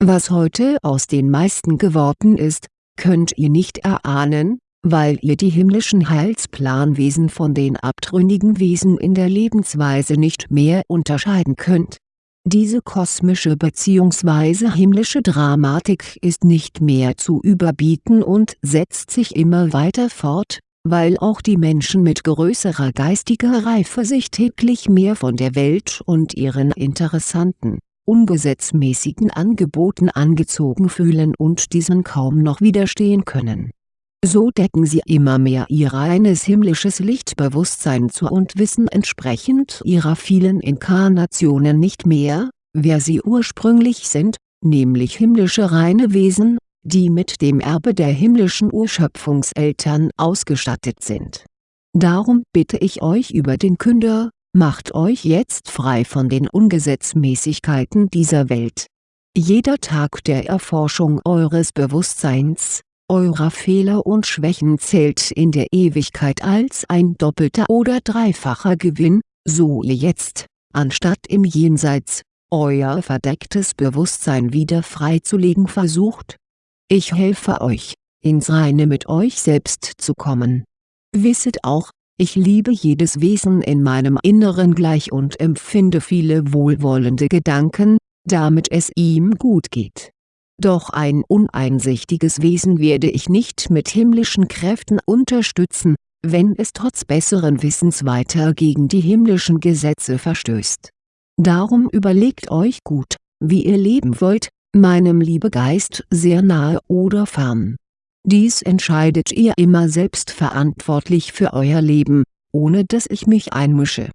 Was heute aus den meisten geworden ist, könnt ihr nicht erahnen, weil ihr die himmlischen Heilsplanwesen von den abtrünnigen Wesen in der Lebensweise nicht mehr unterscheiden könnt. Diese kosmische bzw. himmlische Dramatik ist nicht mehr zu überbieten und setzt sich immer weiter fort, weil auch die Menschen mit größerer geistiger Reife sich täglich mehr von der Welt und ihren interessanten, ungesetzmäßigen Angeboten angezogen fühlen und diesen kaum noch widerstehen können so decken sie immer mehr ihr reines himmlisches Lichtbewusstsein zu und wissen entsprechend ihrer vielen Inkarnationen nicht mehr, wer sie ursprünglich sind, nämlich himmlische reine Wesen, die mit dem Erbe der himmlischen Urschöpfungseltern ausgestattet sind. Darum bitte ich euch über den Künder, macht euch jetzt frei von den Ungesetzmäßigkeiten dieser Welt. Jeder Tag der Erforschung eures Bewusstseins, eurer Fehler und Schwächen zählt in der Ewigkeit als ein doppelter oder dreifacher Gewinn, so ihr jetzt, anstatt im Jenseits, euer verdecktes Bewusstsein wieder freizulegen versucht? Ich helfe euch, ins Reine mit euch selbst zu kommen. Wisset auch, ich liebe jedes Wesen in meinem Inneren gleich und empfinde viele wohlwollende Gedanken, damit es ihm gut geht doch ein uneinsichtiges Wesen werde ich nicht mit himmlischen Kräften unterstützen, wenn es trotz besseren Wissens weiter gegen die himmlischen Gesetze verstößt. Darum überlegt euch gut, wie ihr leben wollt, meinem Liebegeist sehr nahe oder fern. Dies entscheidet ihr immer selbst verantwortlich für euer Leben, ohne dass ich mich einmische.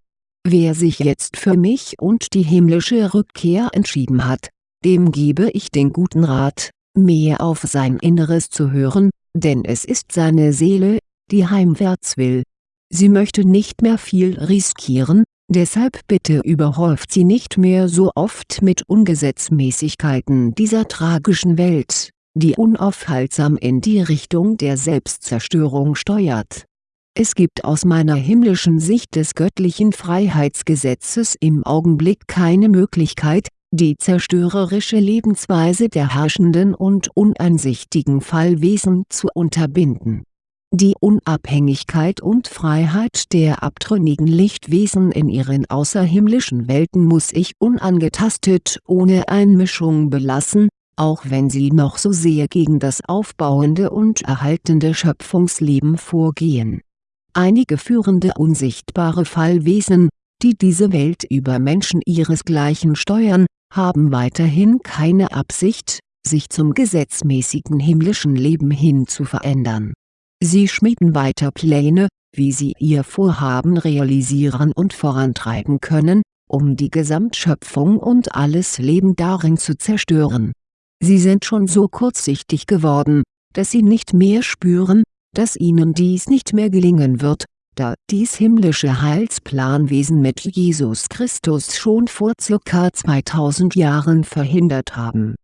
Wer sich jetzt für mich und die himmlische Rückkehr entschieden hat, dem gebe ich den guten Rat, mehr auf sein Inneres zu hören, denn es ist seine Seele, die heimwärts will. Sie möchte nicht mehr viel riskieren, deshalb bitte überhäuft sie nicht mehr so oft mit Ungesetzmäßigkeiten dieser tragischen Welt, die unaufhaltsam in die Richtung der Selbstzerstörung steuert. Es gibt aus meiner himmlischen Sicht des göttlichen Freiheitsgesetzes im Augenblick keine Möglichkeit, die zerstörerische Lebensweise der herrschenden und uneinsichtigen Fallwesen zu unterbinden. Die Unabhängigkeit und Freiheit der abtrünnigen Lichtwesen in ihren außerhimmlischen Welten muss ich unangetastet ohne Einmischung belassen, auch wenn sie noch so sehr gegen das aufbauende und erhaltende Schöpfungsleben vorgehen. Einige führende unsichtbare Fallwesen, die diese Welt über Menschen ihresgleichen steuern, haben weiterhin keine Absicht, sich zum gesetzmäßigen himmlischen Leben hin zu verändern. Sie schmieden weiter Pläne, wie sie ihr Vorhaben realisieren und vorantreiben können, um die Gesamtschöpfung und alles Leben darin zu zerstören. Sie sind schon so kurzsichtig geworden, dass sie nicht mehr spüren, dass ihnen dies nicht mehr gelingen wird, da dies himmlische Heilsplanwesen mit Jesus Christus schon vor ca. 2000 Jahren verhindert haben.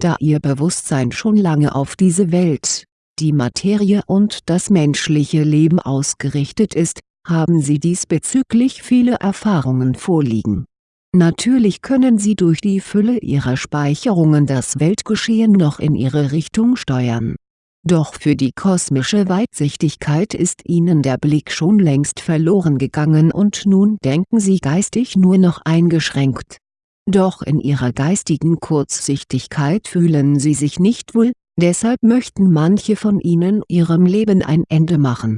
Da ihr Bewusstsein schon lange auf diese Welt, die Materie und das menschliche Leben ausgerichtet ist, haben sie diesbezüglich viele Erfahrungen vorliegen. Natürlich können sie durch die Fülle ihrer Speicherungen das Weltgeschehen noch in ihre Richtung steuern doch für die kosmische Weitsichtigkeit ist ihnen der Blick schon längst verloren gegangen und nun denken sie geistig nur noch eingeschränkt. Doch in ihrer geistigen Kurzsichtigkeit fühlen sie sich nicht wohl, deshalb möchten manche von ihnen ihrem Leben ein Ende machen.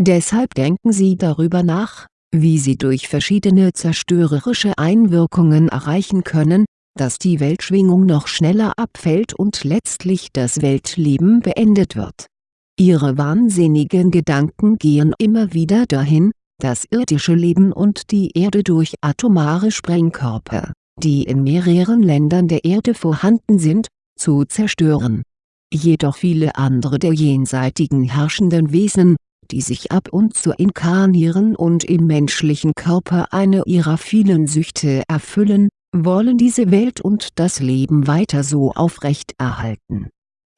Deshalb denken sie darüber nach, wie sie durch verschiedene zerstörerische Einwirkungen erreichen können, dass die Weltschwingung noch schneller abfällt und letztlich das Weltleben beendet wird. Ihre wahnsinnigen Gedanken gehen immer wieder dahin, das irdische Leben und die Erde durch atomare Sprengkörper, die in mehreren Ländern der Erde vorhanden sind, zu zerstören. Jedoch viele andere der jenseitigen herrschenden Wesen, die sich ab und zu inkarnieren und im menschlichen Körper eine ihrer vielen Süchte erfüllen, wollen diese Welt und das Leben weiter so aufrechterhalten.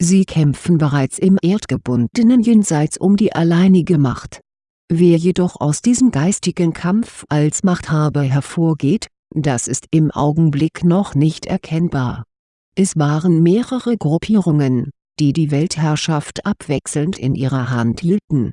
Sie kämpfen bereits im erdgebundenen Jenseits um die alleinige Macht. Wer jedoch aus diesem geistigen Kampf als Machthaber hervorgeht, das ist im Augenblick noch nicht erkennbar. Es waren mehrere Gruppierungen, die die Weltherrschaft abwechselnd in ihrer Hand hielten.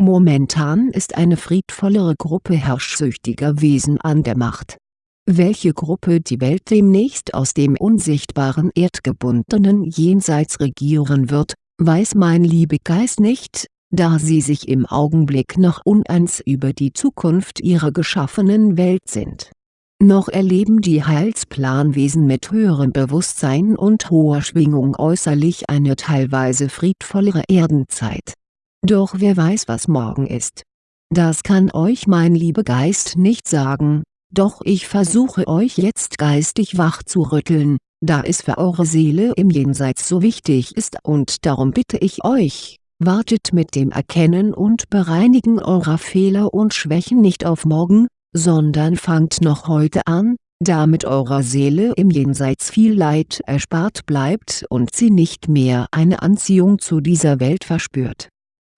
Momentan ist eine friedvollere Gruppe herrschsüchtiger Wesen an der Macht. Welche Gruppe die Welt demnächst aus dem unsichtbaren erdgebundenen Jenseits regieren wird, weiß mein Liebegeist nicht, da sie sich im Augenblick noch uneins über die Zukunft ihrer geschaffenen Welt sind noch erleben die Heilsplanwesen mit höherem Bewusstsein und hoher Schwingung äußerlich eine teilweise friedvollere Erdenzeit. Doch wer weiß was morgen ist. Das kann euch mein Liebegeist nicht sagen, doch ich versuche euch jetzt geistig wach zu rütteln, da es für eure Seele im Jenseits so wichtig ist und darum bitte ich euch, wartet mit dem Erkennen und Bereinigen eurer Fehler und Schwächen nicht auf morgen, sondern fangt noch heute an, damit eurer Seele im Jenseits viel Leid erspart bleibt und sie nicht mehr eine Anziehung zu dieser Welt verspürt.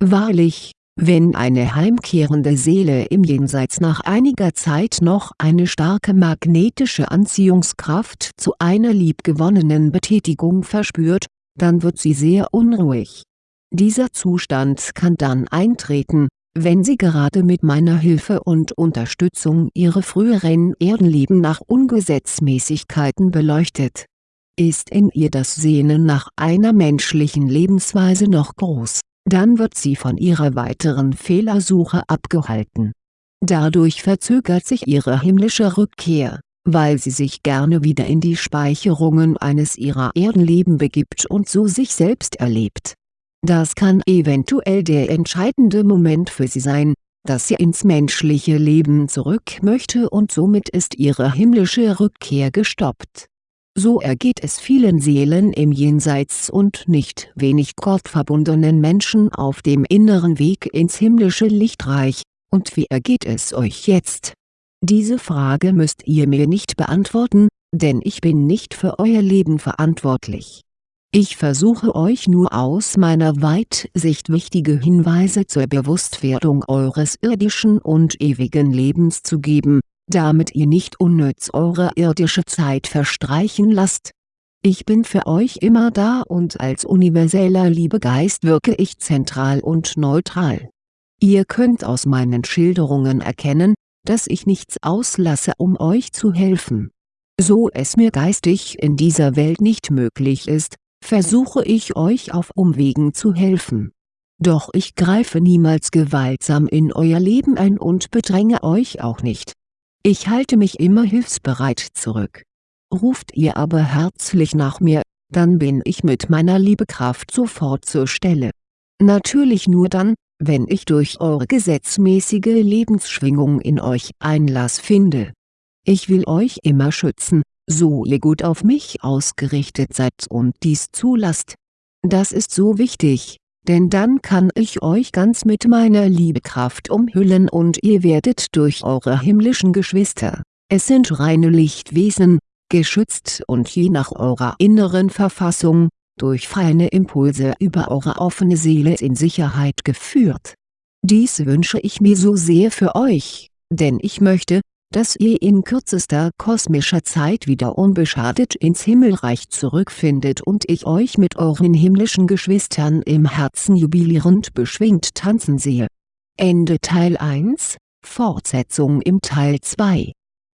Wahrlich, wenn eine heimkehrende Seele im Jenseits nach einiger Zeit noch eine starke magnetische Anziehungskraft zu einer liebgewonnenen Betätigung verspürt, dann wird sie sehr unruhig. Dieser Zustand kann dann eintreten, wenn sie gerade mit meiner Hilfe und Unterstützung ihre früheren Erdenleben nach Ungesetzmäßigkeiten beleuchtet. Ist in ihr das Sehnen nach einer menschlichen Lebensweise noch groß, dann wird sie von ihrer weiteren Fehlersuche abgehalten. Dadurch verzögert sich ihre himmlische Rückkehr, weil sie sich gerne wieder in die Speicherungen eines ihrer Erdenleben begibt und so sich selbst erlebt das kann eventuell der entscheidende Moment für sie sein, dass sie ins menschliche Leben zurück möchte und somit ist ihre himmlische Rückkehr gestoppt. So ergeht es vielen Seelen im Jenseits und nicht wenig gottverbundenen Menschen auf dem inneren Weg ins himmlische Lichtreich, und wie ergeht es euch jetzt? Diese Frage müsst ihr mir nicht beantworten, denn ich bin nicht für euer Leben verantwortlich. Ich versuche euch nur aus meiner Weitsicht wichtige Hinweise zur Bewusstwerdung eures irdischen und ewigen Lebens zu geben, damit ihr nicht unnütz eure irdische Zeit verstreichen lasst. Ich bin für euch immer da und als universeller Liebegeist wirke ich zentral und neutral. Ihr könnt aus meinen Schilderungen erkennen, dass ich nichts auslasse um euch zu helfen. So es mir geistig in dieser Welt nicht möglich ist, versuche ich euch auf Umwegen zu helfen. Doch ich greife niemals gewaltsam in euer Leben ein und bedränge euch auch nicht. Ich halte mich immer hilfsbereit zurück. Ruft ihr aber herzlich nach mir, dann bin ich mit meiner Liebekraft sofort zur Stelle. Natürlich nur dann, wenn ich durch eure gesetzmäßige Lebensschwingung in euch Einlass finde. Ich will euch immer schützen, so ihr gut auf mich ausgerichtet seid und dies zulasst. Das ist so wichtig, denn dann kann ich euch ganz mit meiner Liebekraft umhüllen und ihr werdet durch eure himmlischen Geschwister, es sind reine Lichtwesen, geschützt und je nach eurer inneren Verfassung, durch feine Impulse über eure offene Seele in Sicherheit geführt. Dies wünsche ich mir so sehr für euch, denn ich möchte, dass ihr in kürzester kosmischer Zeit wieder unbeschadet ins Himmelreich zurückfindet und ich euch mit euren himmlischen Geschwistern im Herzen jubilierend beschwingt tanzen sehe. Ende Teil 1, Fortsetzung im Teil 2